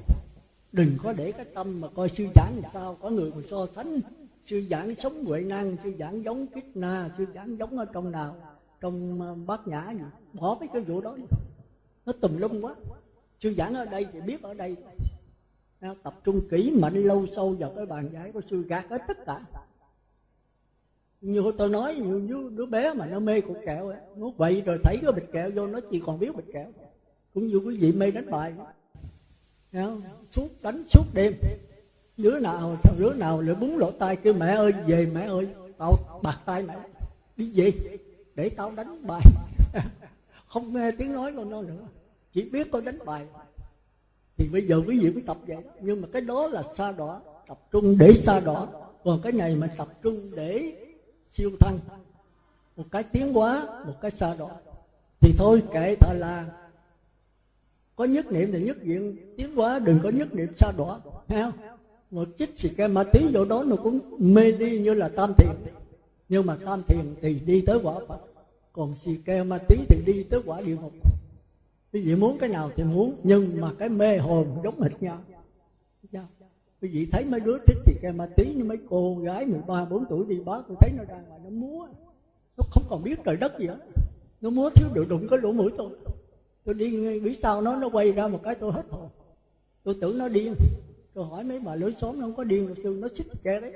Đừng có để cái tâm mà coi sư giảng làm sao. Có người mà so sánh. Sư giảng sống huệ năng, sư giảng giống kích na sư giảng giống ở trong nào, trong ờ, bát nhã gì. Bỏ mấy cái vụ đó đi. Nó tùm lum quá. Sư giảng ở đây thì biết ở đây. Tập trung kỹ mạnh lâu sâu vào cái bàn giải của sư gạt hết tất cả. Như tôi nói như đứa bé mà nó mê cục kẹo ấy. nó quậy rồi thấy cái bịch kẹo vô, nó chỉ còn biết bịch kẹo. Cũng như quý vị mê đánh bài không? suốt đánh suốt đêm. Đứa nào đứa nào lại búng lỗ tai kêu, mẹ ơi, về mẹ ơi, tao bạc tay mẹ. Đi về, để tao đánh bài. [laughs] Không nghe tiếng nói của nó nữa. Chỉ biết con đánh bài. Thì bây giờ quý vị mới tập vậy nhưng mà cái đó là xa đỏ tập trung để xa đỏ còn cái này mà tập trung để siêu thăng. Một cái tiến hóa, một cái xa đỏ thì thôi kệ thà là có nhất niệm thì nhất diện. Tiến hóa đừng có nhất niệm xa đỏ thấy không? Một chích xì ke ma tí vô đó nó cũng mê đi như là tam thiền. Nhưng mà tam thiền thì đi tới quả phật. Còn xì ke ma tí thì đi tới quả địa ngục. Quý vị muốn cái nào thì muốn nhưng mà cái mê hồn giống hệt nhau. Dạ. Quý vị thấy mấy đứa thích xì ke ma tí như mấy cô gái 13, 4 tuổi đi bá tôi thấy nó ra ngoài nó múa. Nó không còn biết trời đất gì hết. Nó múa thiếu được đụng cái lỗ mũi tôi tôi đi biết sao nó nó quay ra một cái tôi hết hồn. Tôi tưởng nó điên. Tôi hỏi mấy bà lối xóm nó không có điên đâu sư nó xích che đấy.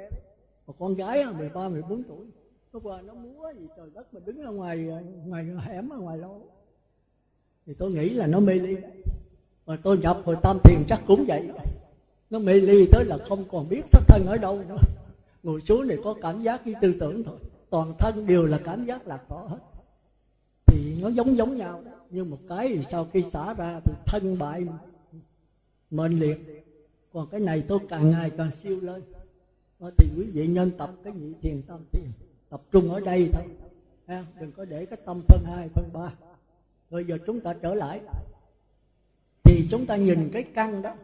Một con gái 13, 14 tuổi nó qua nó múa gì trời đất mà đứng ở ngoài ngoài hẻm ở ngoài lâu thì tôi nghĩ là nó mê ly mà tôi nhập hồi tam thiền chắc cũng vậy. Nó mê ly tới là không còn biết sắc thân ở đâu nữa. Ngồi xuống này có cảm giác với tư tưởng thôi. Toàn thân đều là cảm giác lạc tỏ hết. Thì nó giống giống nhau nhưng một cái sau khi xả ra thì thân bại mệnh liệt. Còn cái này tôi càng ngày càng siêu lên. Thì quý vị nên tập cái nhị thiền tâm thiền tập trung ở đây thôi. Ha đừng có để cái tâm phân hai, phân ba. Bây giờ chúng ta trở lại. Thì chúng ta nhìn cái căn đó.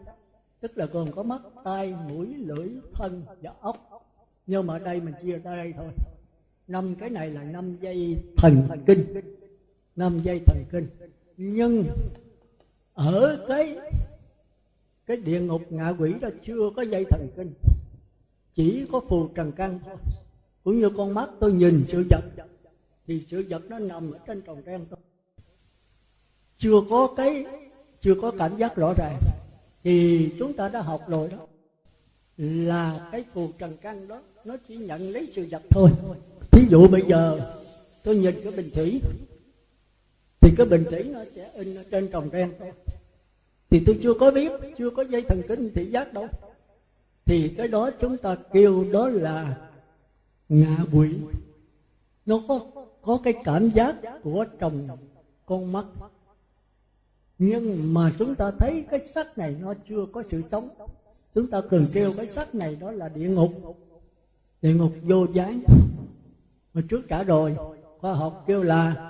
Tức là gồm có mắt, tai, mũi, lưỡi, thân và ốc nhưng mà ở đây mình chia ra đây thôi. Năm cái này là năm dây thần thần kinh năm dây thần kinh. Nhưng ở cái cái địa ngục ngạ quỷ đó chưa có dây thần kinh. Chỉ có phù trần căn thôi. Cũng như con mắt tôi nhìn sự vật, thì sự vật nó nằm ở trên tròn đen thôi. Chưa có cái, chưa có cảm giác rõ ràng, thì chúng ta đã học rồi đó. Là cái phù trần căn đó, nó chỉ nhận lấy sự vật thôi. Thí dụ bây giờ, tôi nhìn cái bình thủy thì cái bình thủy nó sẽ in ở trên trồng ren. Thôi thì tôi chưa có biết, chưa có dây thần kinh thị giác đâu. Thì cái đó chúng ta kêu đó là ngạ quỷ. Nó có có cái cảm giác của trồng con mắt. Nhưng mà chúng ta thấy cái sắc này nó chưa có sự sống. Chúng ta cần kêu cái sắc này đó là địa ngục. Địa ngục vô gián mà trước trả rồi, khoa học kêu là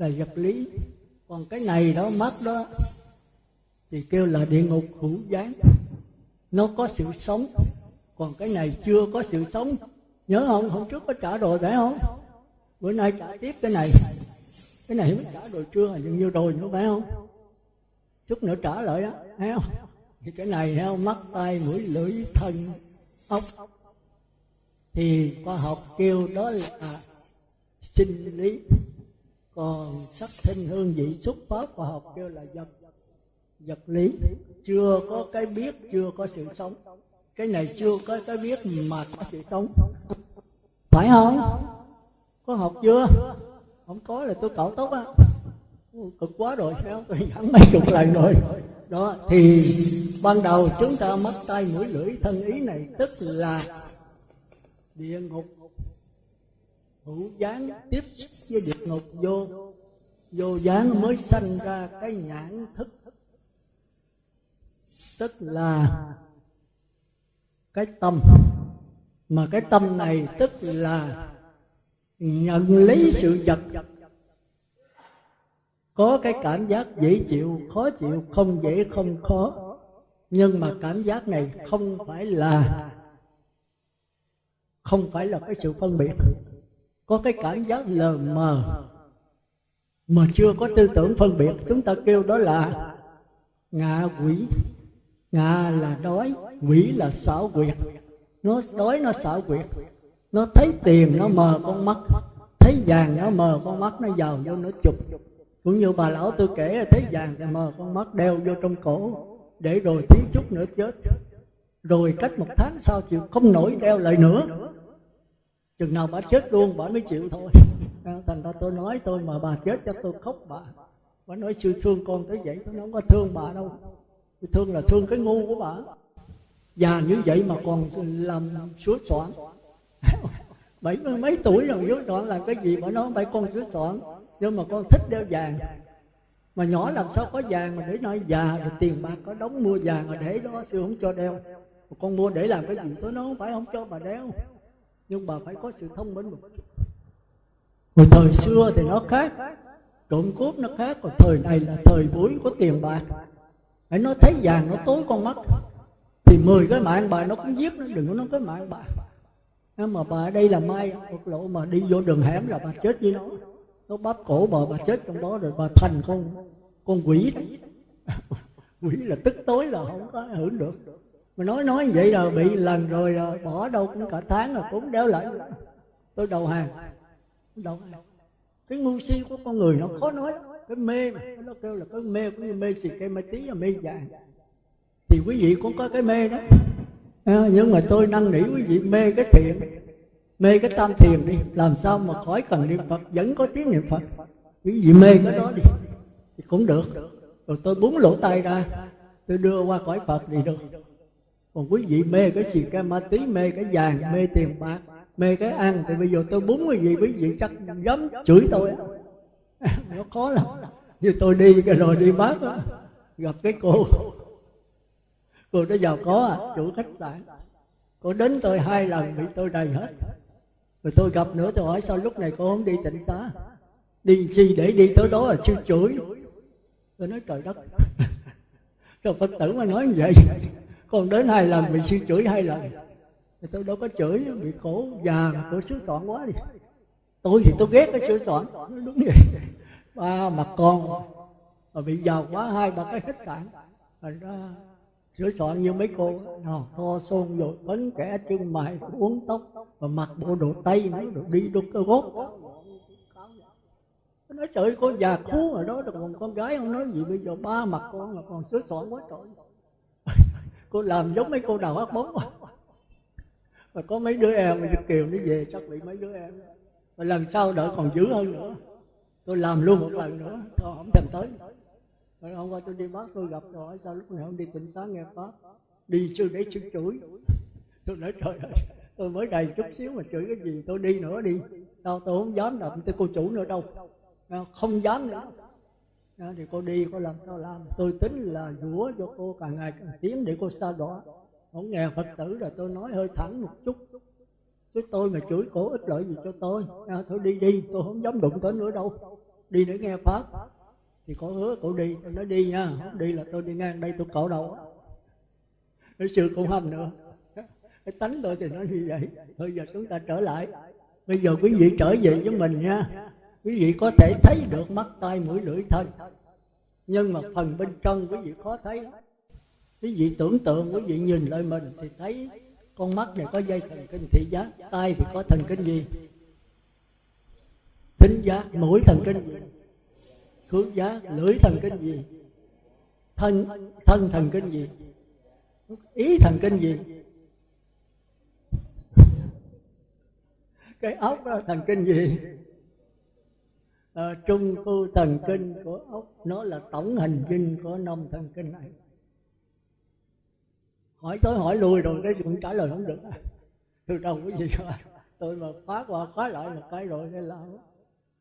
là vật lý. Còn cái này đó, mắt đó, thì kêu là địa ngục hữu gián. Nó có sự sống. Còn cái này chưa có sự sống. Nhớ không? Hôm trước có trả rồi phải không? Bữa nay trả tiếp cái này. Cái này mới trả rồi chưa? Dường như rồi nữa phải không? Chút nữa trả lại đó thấy không? Thì cái này, thấy không? Mắt tay mũi, lưỡi, thân, ốc. Thì khoa học kêu đó là sinh lý còn sắc thinh hương vị xúc pháp khoa học kêu là vật vật lý. Chưa có cái biết, chưa có sự sống. Cái này chưa có cái biết mà có sự sống. Phải không? Có học chưa? Không có là tôi cạo tóc á. Cực quá rồi sao tôi giảm mấy chục lần rồi. Đó, thì ban đầu chúng ta mất tay mũi lưỡi thân ý này tức là địa ngục hữu gián tiếp xúc với địa ngục vô. Vô gián mới sanh ra cái nhãn thức. Tức là cái tâm. Mà cái tâm này tức là nhận lấy sự vật. Có cái cảm giác dễ chịu, khó chịu, không dễ, không khó. Nhưng mà cảm giác này không phải là, không phải là cái sự phân biệt có cái cảm giác lờ mờ mà chưa có tư tưởng phân biệt. Chúng ta kêu đó là ngạ quỷ. Ngạ là đói, quỷ là xảo quyệt. Nó đói, nó xảo quyệt. Nó thấy tiền, nó mờ con mắt. Thấy vàng, nó mờ con mắt. Nó giàu vô, nó chụp. Cũng như bà lão tôi kể là thấy vàng thì mờ con mắt, đeo vô trong cổ. Để rồi tí chút nữa chết. Rồi cách một tháng sau chịu không nổi đeo lại nữa chừng nào bà chết luôn, bà mới chịu thôi. Thành ra tôi nói tôi mà bà chết cho tôi khóc bà. Bà nói, sư thương con tới vậy tôi không có thương bà đâu. Tôi thương là thương cái ngu của bà. Già như vậy mà còn làm sửa soạn [laughs] bảy mươi mấy tuổi rồi sửa soạn làm cái gì mà nói phải con sửa soạn nhưng mà con thích đeo vàng. Mà nhỏ làm sao có vàng mà để nói già rồi tiền bạc có đóng mua vàng rồi để đó, sư không cho đeo. Mà con mua để làm cái gì tôi nói không phải không cho bà đeo nhưng bà phải có sự thông minh. Một chút hồi thời xưa thì nó khác. Trộm cướp nó khác. Còn thời này là thời buổi có tiền bạc. Hãy nó thấy vàng nó tối con mắt. Thì mười cái mạng bà nó cũng giết nó. Đừng có nói cái mạng bà. Nhưng mà bà ở đây là mai một lộ mà đi vô đường hẻm là bà chết với nó. Nó bắp cổ bà bà chết trong đó rồi bà thành con con quỷ đấy [laughs] quỷ là tức tối là không có hưởng được mà nói nói vậy rồi bị lần rồi rồi bỏ đâu cũng cả tháng rồi cũng đéo lại. Tôi đầu hàng. Đầu hàng. Cái ngu si của con người nó khó nói. Cái mê mà. Nó kêu là cái mê cũng như mê xì cây mê tí và mê vàng. Thì quý vị cũng có cái mê đó. À, nhưng mà tôi năn nỉ quý vị mê cái thiện. Mê cái tam thiền đi. Làm sao mà khỏi cần niệm phật vẫn có tiếng niệm phật. Quý vị mê cái đó đi thì cũng được. Rồi tôi búng lỗ tay ra. Tôi đưa qua cõi phật thì được còn quý vị mê cái gì, cái ma tí, mê cái vàng, mê tiền bạc, mê cái ăn, thì bây giờ tôi búng cái gì quý vị chắc dám chửi tôi [laughs] nó khó lắm. Như tôi đi cái rồi đi bác gặp cái cô. Cô đó giàu có à chủ khách sạn. Cô đến tôi hai lần, bị tôi đầy hết. Rồi tôi gặp nữa, tôi hỏi, sao lúc này cô không đi tịnh xá? Đi chi để đi tới đó là chưa chửi. Tôi nói, trời đất. [laughs] Sao phật tử mà nói như vậy? Còn đến hai lần bị sư chửi hai lần. Thì tôi đâu có chửi, bị khổ già mà sửa soạn quá đi. Tôi thì tôi ghét cái sửa soạn nó đúng vậy. Ba mặt con mà bị giàu quá, hai ba cái khách sạn. Thành ra sửa soạn như mấy cô nào to xôn rồi bấn kẻ chân mày uống tóc và mặc bộ đồ tây nữa, rồi đi đôi cơ gót nói trời con già khú ở đó còn con gái không nói gì. Bây giờ ba mặt con là còn sửa soạn quá trời cô làm giống mấy cô đào ác bóng mà có mấy đứa em mà Việt Kiều nó về chắc bị mấy đứa em. Và lần sau đỡ còn dữ hơn nữa. Tôi làm luôn một lần nữa tôi không thèm tới. Rồi hôm qua tôi đi bác tôi gặp rồi sao lúc này không đi tỉnh sáng nghe pháp. Đi sư để sư chửi. Tôi nói, trời ơi, tôi mới đầy chút xíu mà chửi cái gì, tôi đi nữa đi. Sao tôi không dám đập tới cô chủ nữa đâu. Không dám nữa thì cô đi cô làm sao làm? Tôi tính là rủa cho cô càng ngày càng tiến để cô xa đọa. Không nghe phật tử rồi tôi nói hơi thẳng một chút. Chứ tôi mà chửi cổ ích lợi gì cho tôi. À, thôi đi đi. Tôi không dám đụng tới nữa đâu. Đi để nghe pháp. Thì có hứa cậu đi. Tôi nói đi nha. Không đi là tôi đi ngang đây tôi cạo đầu. Cái sự cũng hành nữa. Cái tánh tôi thì nó như vậy. Thôi giờ chúng ta trở lại. Bây giờ quý vị trở về với mình nha quý vị có thể thấy được mắt tay mũi lưỡi thân nhưng mà phần bên trong quý vị khó thấy quý vị tưởng tượng, quý vị nhìn lại mình thì thấy con mắt này có dây thần kinh thị giác tay thì có thần kinh gì? Thính giác, mũi thần kinh. Gì khứu giác, lưỡi thần kinh gì? Thân thân thần kinh gì? Ý thần kinh gì? Cái óc đó thần kinh gì? À, trung khu thần kinh của ốc nó là tổng hình kinh của năm thần kinh này. Hỏi tới hỏi lui rồi cái cũng trả lời không được. Từ đầu cái gì rồi tôi mà phá qua phá lại là cái rồi nên là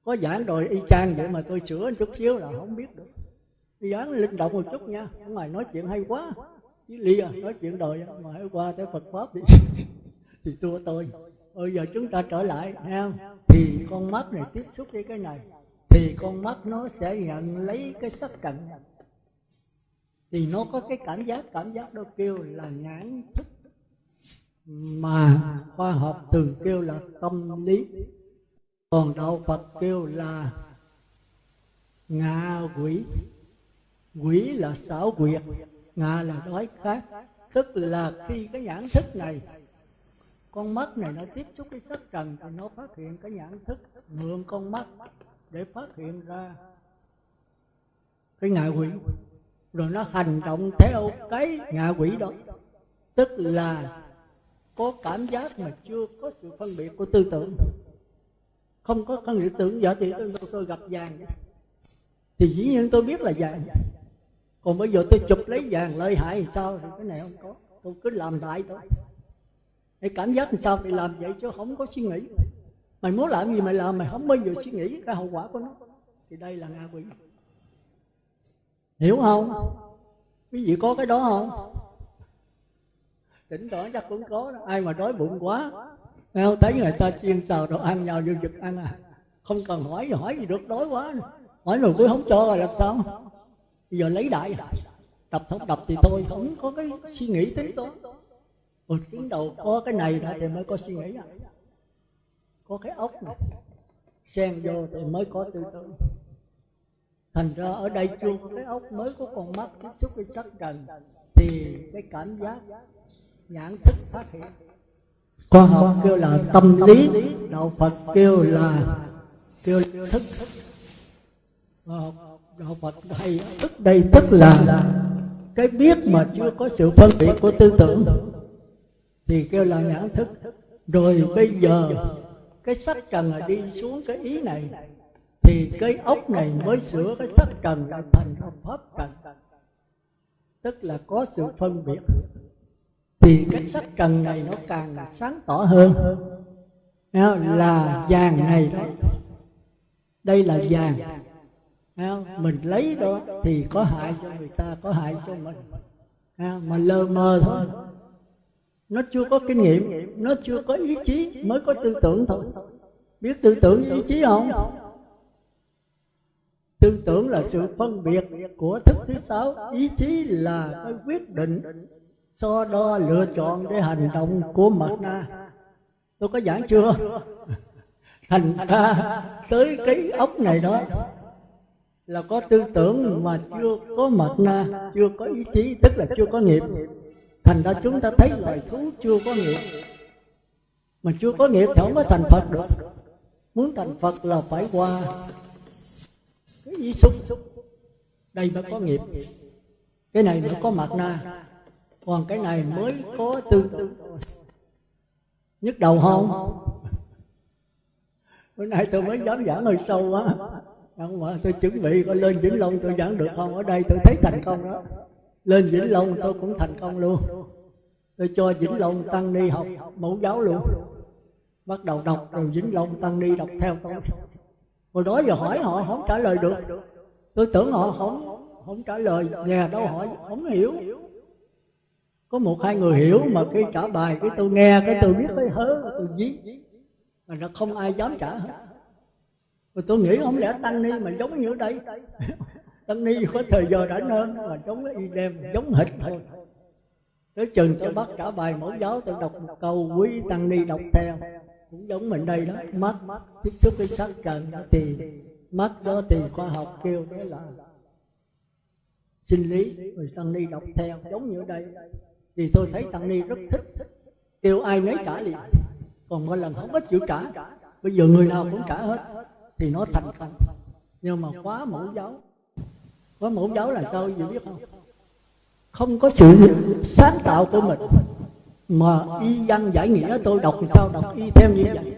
có giảng rồi y chang vậy mà tôi sửa chút xíu là không biết được. Giảng linh động một chút nha. Ở ngoài nói chuyện hay quá. Chứ lia à, nói chuyện đời à, mà hãy qua tới phật pháp [laughs] thì thì tôi tôi. Bây giờ chúng ta trở lại ha thì con mắt này tiếp xúc với cái này thì con mắt nó sẽ nhận lấy cái sắc trần thì nó có cái cảm giác cảm giác đó kêu là nhãn thức. Mà khoa học thường kêu là tâm lý. Còn đạo phật kêu là ngạ quỷ. Quỷ là xảo quyệt, ngạ là đói khát. Tức là khi cái nhãn thức này, con mắt này nó tiếp xúc với sắc trần thì nó phát hiện cái nhãn thức, mượn con mắt để phát hiện ra. Cái ngạ quỷ rồi nó hành động theo cái ngạ quỷ đó. Tức là có cảm giác mà chưa có sự phân biệt của tư tưởng. Không có phân biệt tưởng giả thì tôi, tôi gặp vàng. Thì dĩ nhiên tôi biết là vàng. Còn bây giờ tôi chụp lấy vàng lợi hại thì sao? Thì cái này không có. Tôi cứ làm đại thôi. Cái cảm giác làm sao thì làm vậy chứ không có suy nghĩ mày muốn làm gì mày làm, mày không bao giờ suy nghĩ cái hậu quả của nó. Thì đây là ngạ quỷ. Hiểu không? Quý vị có cái đó không? Tỉnh tỏ chắc cũng có đó. ai mà đói bụng quá không? Thấy người ta chiên xào đồ ăn nhau vô giật ăn à. Không cần hỏi gì hỏi gì được, đói quá. Hỏi rồi tôi không cho rồi làm sao? Bây giờ lấy đại. Đập không đập thì thôi, không có cái suy nghĩ tính toán. Một tiếng đầu có cái này thì mới có suy nghĩ à có cái ốc này. Xen vô thì mới có tư tưởng. Thành ra ở đây chưa có cái ốc, mới có con mắt tiếp xúc với sắc trần thì cái cảm giác nhãn thức phát hiện. Khoa học kêu là tâm lý, đạo phật kêu là kêu thức. Đạo phật hay thức đây tức là cái biết mà chưa có sự phân biệt của tư tưởng. Thì kêu là nhãn thức. Rồi bây giờ cái sắc trần là đi xuống cái ý này. Thì cái ốc này mới sửa cái sắc trần là thành pháp trần. Tức là có sự phân biệt. Thì cái sắc trần này nó càng sáng tỏ hơn. Là vàng này đó. Đây là vàng. Mình lấy đó thì có hại cho người ta, có hại cho mình. Mà lơ mơ thôi nó chưa có kinh nghiệm, nó chưa có ý chí mới có tư tưởng thôi. Biết tư tưởng ý chí không? Tư tưởng là sự phân biệt của thức thứ sáu. Ý chí là cái quyết định, so đo lựa chọn để hành động của mặt na. Tôi có giảng chưa? [laughs] Thành ra tới cái ốc này đó là có tư tưởng mà chưa có mặt na, chưa có ý chí, tức là chưa có nghiệp thành ra chúng ta thấy loài thú chưa có nghiệp. Mà chưa có nghiệp thì không có thành phật được. Muốn thành phật là phải qua cái ý xúc. Đây mới có nghiệp. Cái này mới có mặt na. Còn cái này mới có tư tưởng. Nhức đầu không? Bữa nay tôi mới dám giảng hơi sâu quá. Không mà, tôi chuẩn bị có lên vĩnh long tôi giảng được không? Ở đây tôi thấy thành công đó. Lên vĩnh long tôi cũng thành công luôn tôi cho vĩnh long tăng ni học mẫu giáo luôn. Bắt đầu đọc rồi vĩnh long tăng ni đọc theo. Tôi hồi đó giờ hỏi họ không trả lời được. Tôi tưởng họ không không trả lời. Nhà đâu hỏi, không hiểu. Có một hai người hiểu mà khi trả bài, cái tôi nghe, cái tôi biết, cái hớ tôi dí mà nó không ai dám trả hết. Rồi tôi nghĩ không lẽ tăng ni mà giống như ở đây? [laughs] Tăng ni có thời giờ đã hơn mà giống cái y đem, giống hệt thôi tới chừng tôi bắt trả bài mẫu giáo tôi đọc một câu, quý tăng ni đọc theo. Cũng giống mình đây đó, mắt, tiếp xúc với sắc trần đó thì mắt đó thì khoa học kêu đó là. Sinh lý người tăng ni đọc theo, giống như ở đây. Thì tôi thấy tăng ni rất thích, kêu ai nấy trả liền. Còn mỗi lần không ít chịu trả. Bây giờ người nào cũng trả hết, thì nó thành công. Nhưng mà quá mẫu giáo quá mẫu giáo là sao gì biết không? Không có sự sáng tạo của mình. Mà y văn giải nghĩa tôi đọc thì sao? Đọc y theo như vậy.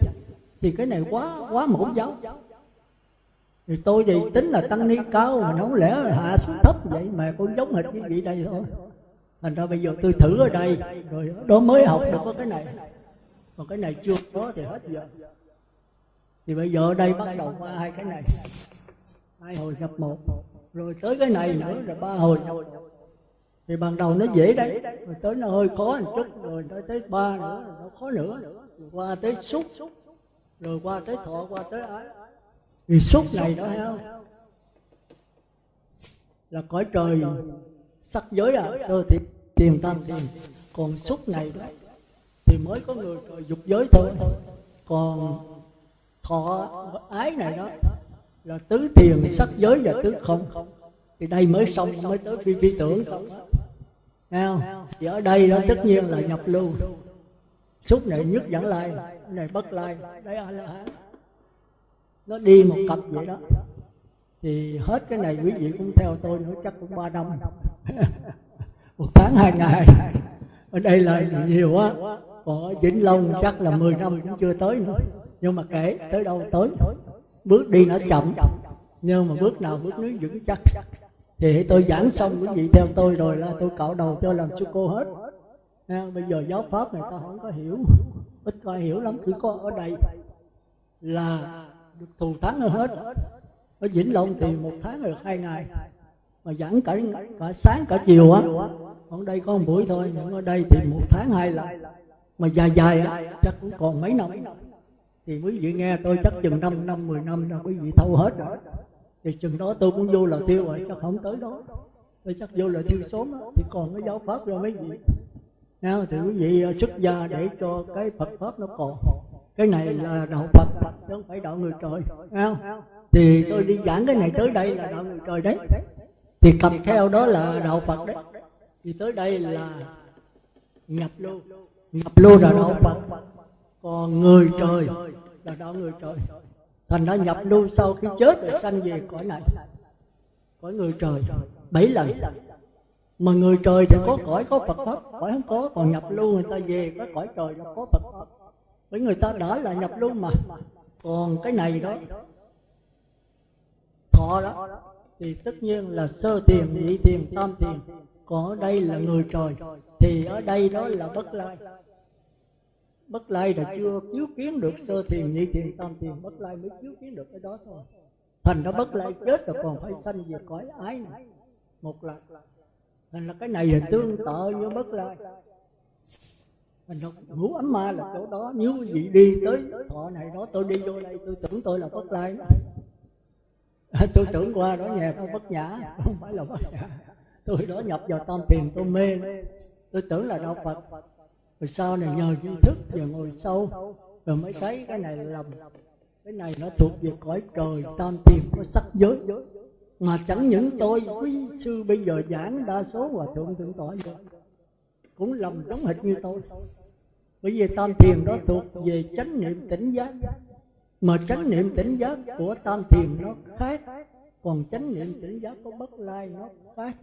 Thì cái này quá quá mẫu giáo. Thì tôi thì tính là tăng ni cao, mà không lẽ hạ xuống thấp vậy? Mà cũng giống hệt như vậy đây thôi. Thành ra bây giờ tôi thử ở đây, rồi đó mới học được có cái này. Còn cái này chưa có thì hết giờ. Thì bây giờ ở đây bắt đầu qua hai cái này. Hai hồi nhập một, rồi tới cái này nữa là ba hồi nhập thì ban đầu nó dễ đấy. Rồi tới nó hơi khó một chút, rồi tới tới ba nữa nó khó nữa. Rồi qua tới xúc. Rồi qua tới thọ, qua tới ái. Thì xúc này đó heo là cõi trời, sắc giới à sơ thiệt tiền tam tiền. Còn xúc này đó, thì mới có người trời dục giới thôi. Còn thọ, ái này đó, là tứ tiền, sắc giới và tứ không. Thì đây mới xong, mới tới phi phi tưởng xong Thấy không? Thì ở đây đó tất nhiên là nhập lưu. Xúc này nhất dẫn lai. này bất lai. Đấy a la hán Nó đi một cặp vậy đó. Thì hết cái này quý vị cũng theo tôi nữa chắc cũng ba năm. [laughs] Một tháng hai ngày. Ở đây là nhiều quá Còn ở Vĩnh Long chắc là 10 năm cũng chưa tới nữa. Nhưng mà kể tới đâu tới Bước đi nó chậm. Nhưng mà bước nào bước nước vững chắc thì tôi giảng xong quý vị theo tôi rồi là tôi cạo đầu cho làm sư cô hết. À, bây giờ giáo pháp này ta không có hiểu. Ít có hiểu lắm chỉ có ở đây là được thù thắng hơn hết. Ở vĩnh long thì một tháng được hai ngày. Mà giảng cả cả sáng cả chiều á. Ở đây có một buổi thôi nhưng ở đây thì một tháng hai lần. Mà dài dài á chắc cũng còn mấy năm. Thì quý vị nghe tôi chắc chừng năm năm mười năm là quý vị thâu hết rồi thì chừng đó tôi cũng vô là tiêu rồi chắc không tới đó. Tôi chắc vô là tiêu sớm đó. thì còn cái giáo pháp rồi mấy vị nào thì quý vị ờ, xuất gia để cho cái Phật pháp nó còn. Cái này là đạo Phật chứ không phải đạo người trời. Nào, thì tôi đi giảng cái này tới đây là đạo người trời đấy. Thì cầm theo đó là đạo Phật đấy. Thì tới đây là nhập lưu nhập lưu là đạo Phật. Còn người trời là đạo người trời thành ra nhập lưu sau khi chết, rồi sanh về cõi này. Cõi người trời, bảy lần. Mà người trời thì có cõi, có phật pháp. Cõi không có, còn nhập lưu người ta về có cõi trời là có phật pháp. Bởi người ta đã là nhập lưu mà. Còn cái này đó, thọ đó, thì tất nhiên là sơ tiền, nhị tiền, tam tiền. Còn ở đây là người trời, thì ở đây đó là bất lai bất lai là chưa chiếu kiến được sơ thiền nhị thiền tam thiền bất lai mới chiếu kiến được cái đó thôi. Thành ra bất lai chết rồi còn phải sanh về cõi ái này. một lần thành là cái này là tương tự với bất lai. Thành ra ngũ ấm ma là chỗ đó nếu quý vị đi tới thọ này đó tôi đi vô đây tôi tưởng tôi là bất lai tôi tưởng qua đó nhà tôi bất nhã. Không phải là bất nhã. tôi đó nhập vào tam thiền tôi mê tôi tưởng là đạo phật rồi sau này nhờ tri thức và ngồi sâu. Rồi mới thấy cái này là lầm. Cái này nó thuộc về cõi trời, tam tiền có sắc giới. Mà chẳng những tôi, quý sư bây giờ giảng đa số hòa thượng thượng tọa cũng lầm giống hệt như tôi. Bởi vì tam thiền đó thuộc về chánh niệm tỉnh giác. Mà chánh niệm tỉnh giác của tam thiền nó khác. Còn chánh niệm tỉnh giác của bất lai nó khác.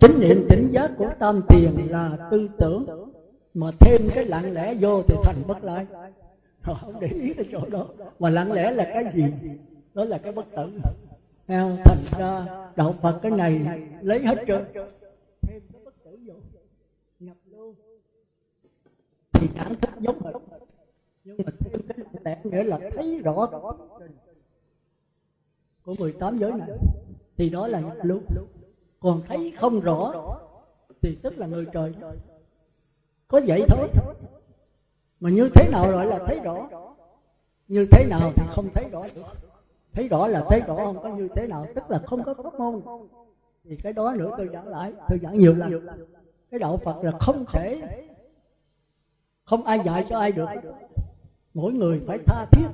Chính niệm tỉnh giác của tam tiền là tư tưởng. Mà thêm cái lặng lẽ vô thì thành bất lai. Họ không để ý cái chỗ đó. Mà lặng lẽ là cái gì? Đó là cái bất tử. Theo, thành ra đạo phật cái này lấy hết trơn. Thêm cái bất tử vô. Nhập luôn thì cảm thức giống hệt. Nhưng mà thêm cái lặng lẽ nghĩa là thấy rõ. Của 18 giới này. Thì đó là nhập luôn còn thấy không rõ thì tức là người trời. Có vậy thôi. Mà như thế nào gọi là thấy rõ? Như thế nào thì không thấy rõ được. Thấy rõ là thấy rõ không có như thế nào. Tức là không có pháp môn. Thì cái đó nữa tôi giảng lại. Tôi giảng nhiều lần. Cái đạo phật là không thể không ai dạy cho ai được. Mỗi người phải tha thiết.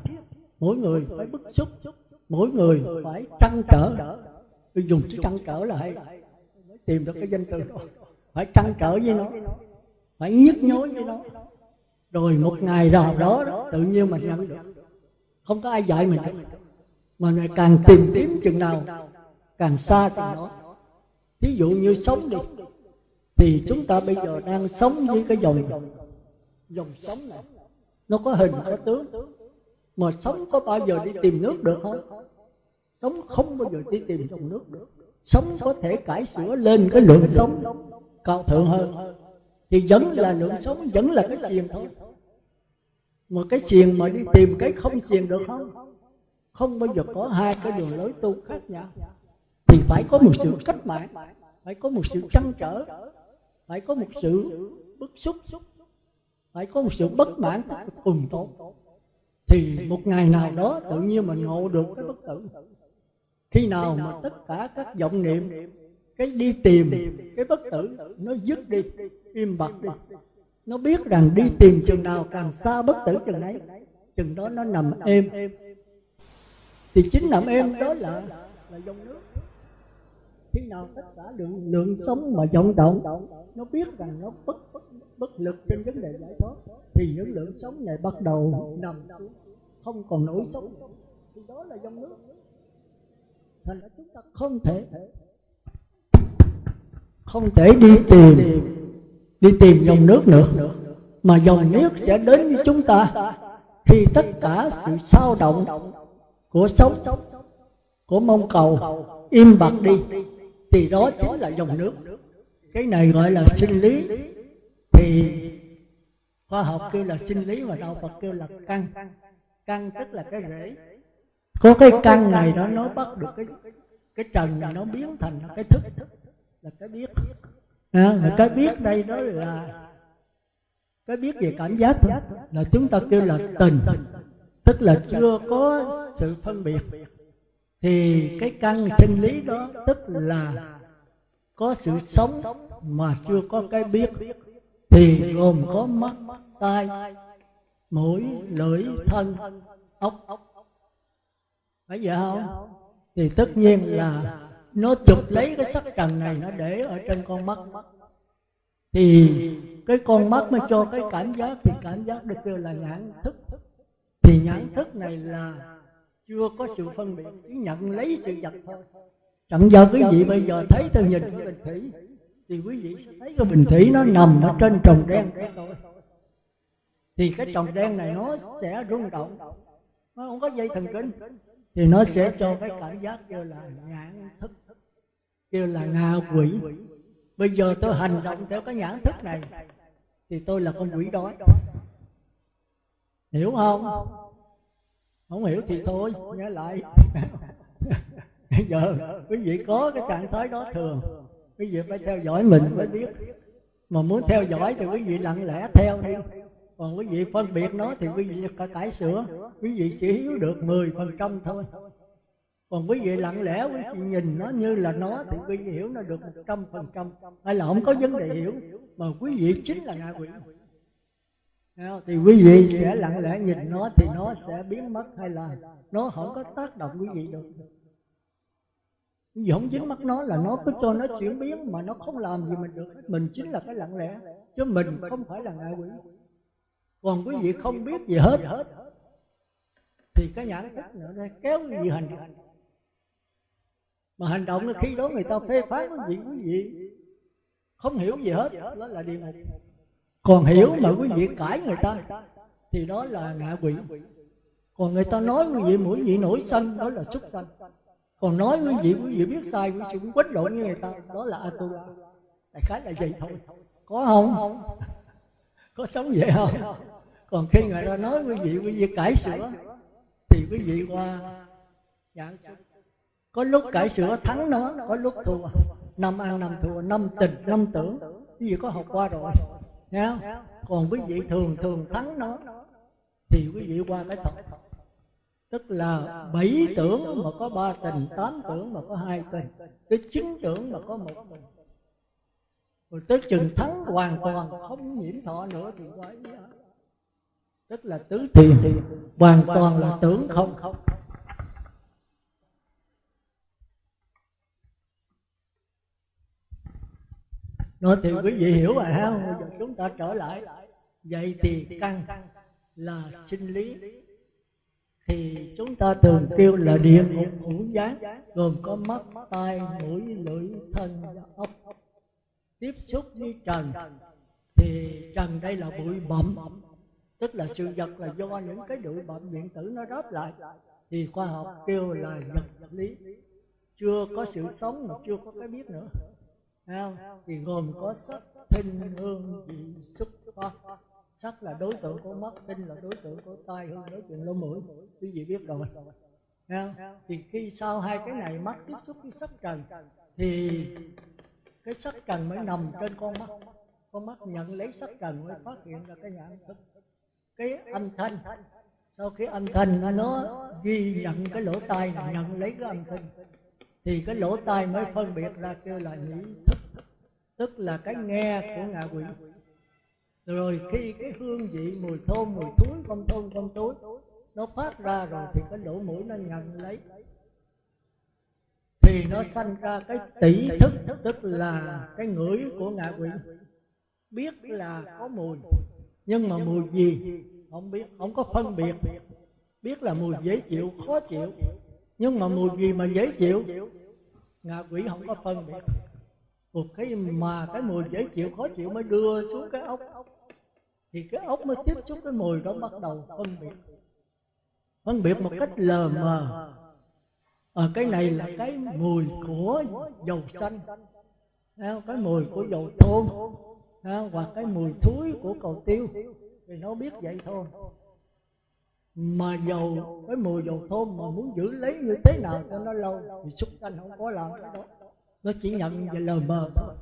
Mỗi người phải bức xúc. Mỗi người phải trăn trở. Tôi dùng chữ trăn trở là hay tìm được cái danh từ đó. Phải trăn trở với nó. Phải nhức nhối với nó. Rồi một ngày nào đó, tự nhiên mình nhận được. Không có ai dạy mình mà ngày càng tìm kiếm chừng nào càng xa chừng đó thí dụ như sống đi thì chúng ta bây giờ đang sống với cái dòng dòng sống này. Nó có hình có tướng. Mà sống có bao giờ đi tìm nước được không? Sống không bao giờ đi tìm dòng nước được sống có thể cải sửa lên cái lượng sống cao thượng hơn. Thì vẫn là lượng sống, vẫn là cái xiềng thôi. Mà cái xiềng mà đi tìm cái không xiềng được không? Không bao giờ có hai cái đường lối tu khác nhau. Thì phải có một sự cách mạng, phải có một sự trăn trở, phải có một sự bức xúc, phải có một sự bất mãn cùng tốt. Thì một ngày nào đó tự nhiên mình ngộ được cái bất tử khi nào mà tất cả các vọng niệm cái đi tìm cái bất tử nó dứt đi im bặt đi. Nó biết rằng đi tìm chừng nào càng xa bất tử chừng ấy chừng đó nó nằm êm. Thì chính nằm êm đó là là dòng nước. Khi nào tất cả lượng lượng sống mà vọng động nó biết rằng nó bất bất, bất lực trên vấn đề giải thoát thì những lượng sống này bắt đầu nằm xuống không còn nổi sống thì đó là dòng nước thành ra chúng ta không thể không thể đi tìm đi tìm dòng nước nữa. Mà dòng nước sẽ đến với chúng ta khi tất cả sự sao động của sống của mong cầu im bặt đi. Thì đó chính là dòng nước. Cái này gọi là sinh lý. Thì khoa học kêu là sinh lý và đạo phật kêu là căn. Căn tức là cái rễ có cái căn này đó nó bắt được cái cái trần này nó biến thành cái thức. Là cái biết. À, cái biết đây đó là cái biết về cảm giác thôi. Là chúng ta kêu là tình. Tức là chưa có sự phân biệt. Thì cái căn sinh lý đó tức là có sự sống mà chưa có cái biết. Thì gồm có mắt tai mũi lưỡi thân ốc phải vậy không? Thì tất nhiên là nó chụp lấy cái sắc trần này nó để ở trên con mắt. thì cái con mắt mới cho cái cảm giác thì cảm giác được kêu là nhãn thức. thì nhãn thức này là chưa có sự phân biệt chỉ nhận lấy sự vật thôi. chẳng do quý vị bây giờ thấy tôi nhìn cái bình thủy thì quý vị sẽ thấy cái bình thủy nó nằm ở trên trồng đen. thì cái trồng đen này nó sẽ rung động nó không có dây thần kinh thì nó sẽ cho cái cảm giác kêu là nhãn thức, kêu là ngạ quỷ. Bây giờ tôi hành động theo cái nhãn thức này, thì tôi là con quỷ đói. Hiểu không? Không hiểu thì thôi nhớ lại. Bây [laughs] giờ quý vị có cái trạng thái đó thường, quý vị phải theo dõi mình mới biết. Mà muốn theo dõi thì quý vị lặng lẽ theo đi còn quý vị phân biệt nó thì quý vị phải cải sửa. Quý vị sẽ hiểu được 10 phần trăm thôi. Còn quý vị lặng lẽ quý vị nhìn nó như là nó thì quý vị hiểu nó được một trăm phần trăm. Hay là không có vấn đề hiểu, mà quý vị chính là ngạ quỷ. Thì quý vị sẽ lặng lẽ nhìn nó thì nó sẽ biến mất, hay là nó không có tác động quý vị được. Vì không dính mắt nó là nó cứ cho nó chuyển biến mà nó không làm gì mình được. Mình chính là cái lặng lẽ, chứ mình không phải là ngạ quỷ còn quý vị không biết gì hết. Thì cái nhãn thức nữa đây kéo quý vị hành động? Mà hành động khi đó người ta phê phán quý vị quý vị không hiểu gì hết đó là điều này. Còn hiểu mà quý vị cãi người ta thì đó là ngạ quỷ. Còn người ta nói quý vị mỗi vị nổi sân đó là xuất sân còn nói quý vị quý vị biết sai quý vị cũng quýt lộn như người ta đó là atula đại khái là vậy thôi. Có không. Có sống vậy không còn khi người ta nói quý vị quý vị cải sửa thì quý vị qua giảng có lúc cải sửa thắng nó có lúc thua. năm ăn năm thua năm tình năm tưởng. Quý vị có học qua rồi nghe không? Còn quý vị thường thường thắng nó thì quý vị qua cái thật tức là bảy tưởng mà có ba tình tám tưởng mà có hai tình. tới chín tưởng mà có một tình. Rồi tới chừng thắng hoàn toàn không nhiễm thọ nữa thì đó tức là tứ thiền. Thì hoàn toàn là tưởng không. Không nói thì quý vị hiểu rồi ha bây giờ chúng ta trở lại. Vậy thì căn là sinh lý. Thì chúng ta thường kêu là địa ngục ngũ giác gồm có mắt, tai, mũi, lưỡi, thân và ốc tiếp xúc với trần, thì trần đây là bụi bặm tức là sự vật là do những cái bụi bặm điện tử nó ráp lại. Thì khoa học kêu là vật lý. Chưa có sự sống mà chưa có cái biết nữa. Không? thì gồm có sắc thinh hương, vị, xúc pháp sắc là đối tượng của mắt, tinh là đối tượng của tai, hương, đối tượng lỗ mũi. Quý vị biết rồi. Không? thì khi sau hai cái này mắt tiếp xúc với sắc trần, thì cái sắc trần mới nằm trên con mắt. Con mắt nhận lấy sắc trần mới phát hiện ra cái nhận thức cái âm thanh. Sau khi âm thanh nó ghi nhận cái lỗ tai, nhận lấy cái âm thanh, thì cái lỗ tai mới phân biệt ra kêu là nhĩ thức. Tức là cái nghe của ngạ quỷ. Rồi khi cái hương vị mùi thơm, mùi thúi không thơm không túi nó phát ra rồi thì cái lỗ mũi nó nhận lấy. Thì nó sanh ra cái tỷ thức, tức là cái ngửi của ngạ quỷ. Biết là có mùi nhưng mà mùi gì? không biết không có phân biệt. Biết là mùi dễ chịu khó chịu. nhưng mà mùi gì mà dễ chịu? ngạ quỷ không có phân biệt. Một cái mà cái mùi dễ chịu khó chịu mới đưa xuống cái ốc. Thì cái ốc mới tiếp xúc cái mùi đó bắt đầu phân biệt. Phân biệt một cách lờ mờ. À, cái này là cái mùi của dầu xanh. cái mùi của dầu thơm hoặc cái mùi thúi của cầu tiêu. Thì nó biết vậy thôi. Mà dầu, cái mùi dầu thơm mà muốn giữ lấy như thế nào cho nó lâu, thì xúc xanh không có làm cái đó. Nó chỉ nhận về lờ mờ thôi.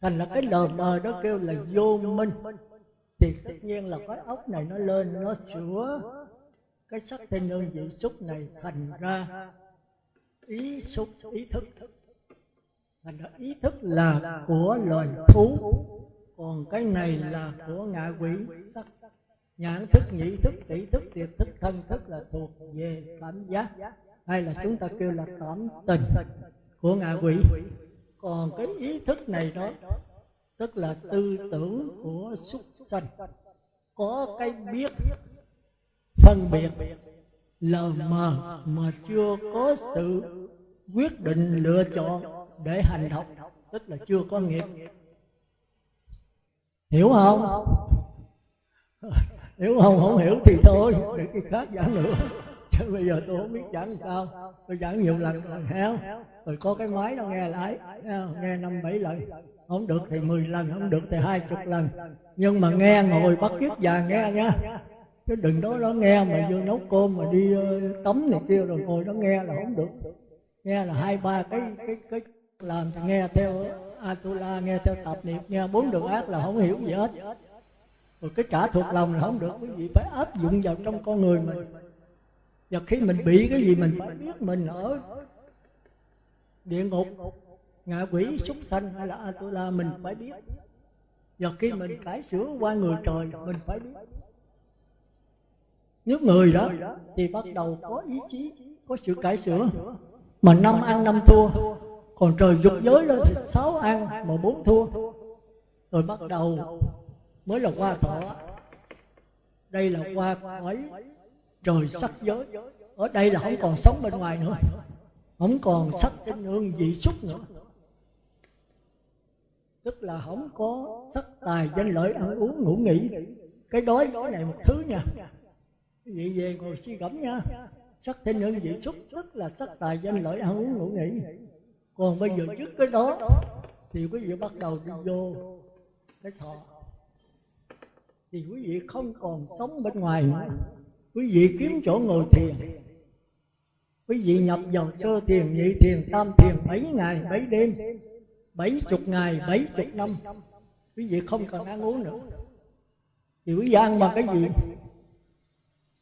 Thành là cái lờ mờ đó kêu là vô minh. Thì tất nhiên là cái ốc này nó lên, nó sửa cái sắc thanh hương vị xúc này thành ra ý xúc, ý thức. Thành ra ý thức là của loài thú còn cái này là của ngạ quỷ sắc. Nhãn thức, nhĩ thức, tỷ thức, tiệt thức, thân thức là thuộc về cảm giác. Hay là chúng ta kêu là cảm tình của ngạ quỷ. Còn cái ý thức này đó, tức là tư tưởng của súc sanh. Có cái biết, phân biệt, lờ mờ mà chưa có sự quyết định lựa chọn để hành động tức là chưa có nghiệp hiểu không? [laughs] Hiểu không không hiểu thì thôi để cái khác giảng nữa. Chứ bây giờ tôi không biết giảng sao. Tôi giảng nhiều lần rồi heo rồi có cái máy nó nghe lại nghe năm bảy lần. Không được thì 10 lần, không được thì hai chục lần. Nhưng mà nghe ngồi bắt kiếp già nghe nha. Chứ đừng đó nó nghe mà vô nấu cơm mà đi ờ, tắm này kia rồi ngồi nó nghe là không được. Nghe là hai ba cái cái cái, làm thì nghe theo atula nghe theo tập niệm, nghe bốn đường ác là không hiểu gì hết. Rồi cái trả thuộc lòng là không được quý vị phải áp dụng vào trong con người mình. Và khi mình bị cái gì mình phải biết mình ở địa ngục, ngạ quỷ, súc sanh hay là atula, mình phải biết. Và khi mình cải sửa qua người trời, mình phải biết. Nếu người đó thì bắt đầu có ý chí, có sự cải sửa. Mà năm ăn năm thua còn trời dục giới đó thì sáu ăn mà bốn thua. Rồi bắt đầu mới là qua thọ đây là qua khỏi trời sắc giới. Ở đây là không còn sống bên ngoài nữa. Không còn sắc tinh hương vị xúc nữa. Tức là không có sắc tài danh lợi ăn uống ngủ nghỉ. Cái đói đói này một thứ nha. Quý vị về ngồi suy gẫm nha. Sắc thanh hương vị xúc tức là sắc tài danh lợi ăn uống ngủ nghỉ còn bây giờ trước cái đó thì quý vị bắt đầu đi vô cái thọ. Thì quý vị không còn sống bên ngoài nữa. Quý vị kiếm chỗ ngồi thiền. Quý vị nhập vào sơ thiền nhị thiền tam thiền bảy ngày bảy đêm bảy chục ngày bảy chục năm. Quý vị không cần ăn uống nữa. Thì quý vị ăn bằng cái gì?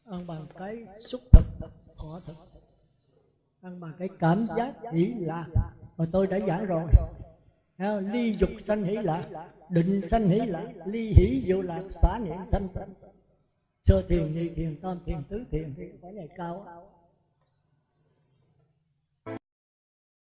Ăn bằng cái xúc thực thọ thực. Ăn bằng cái cảm giác hỷ lạc mà tôi đã giảng rồi. Ly dục sanh hỷ lạc định sanh hỷ lạc ly hỷ diệu lạc, xả niệm thanh tịnh. Sơ thiền, nhị thiền, tam thiền, tứ thiền thì phải này cao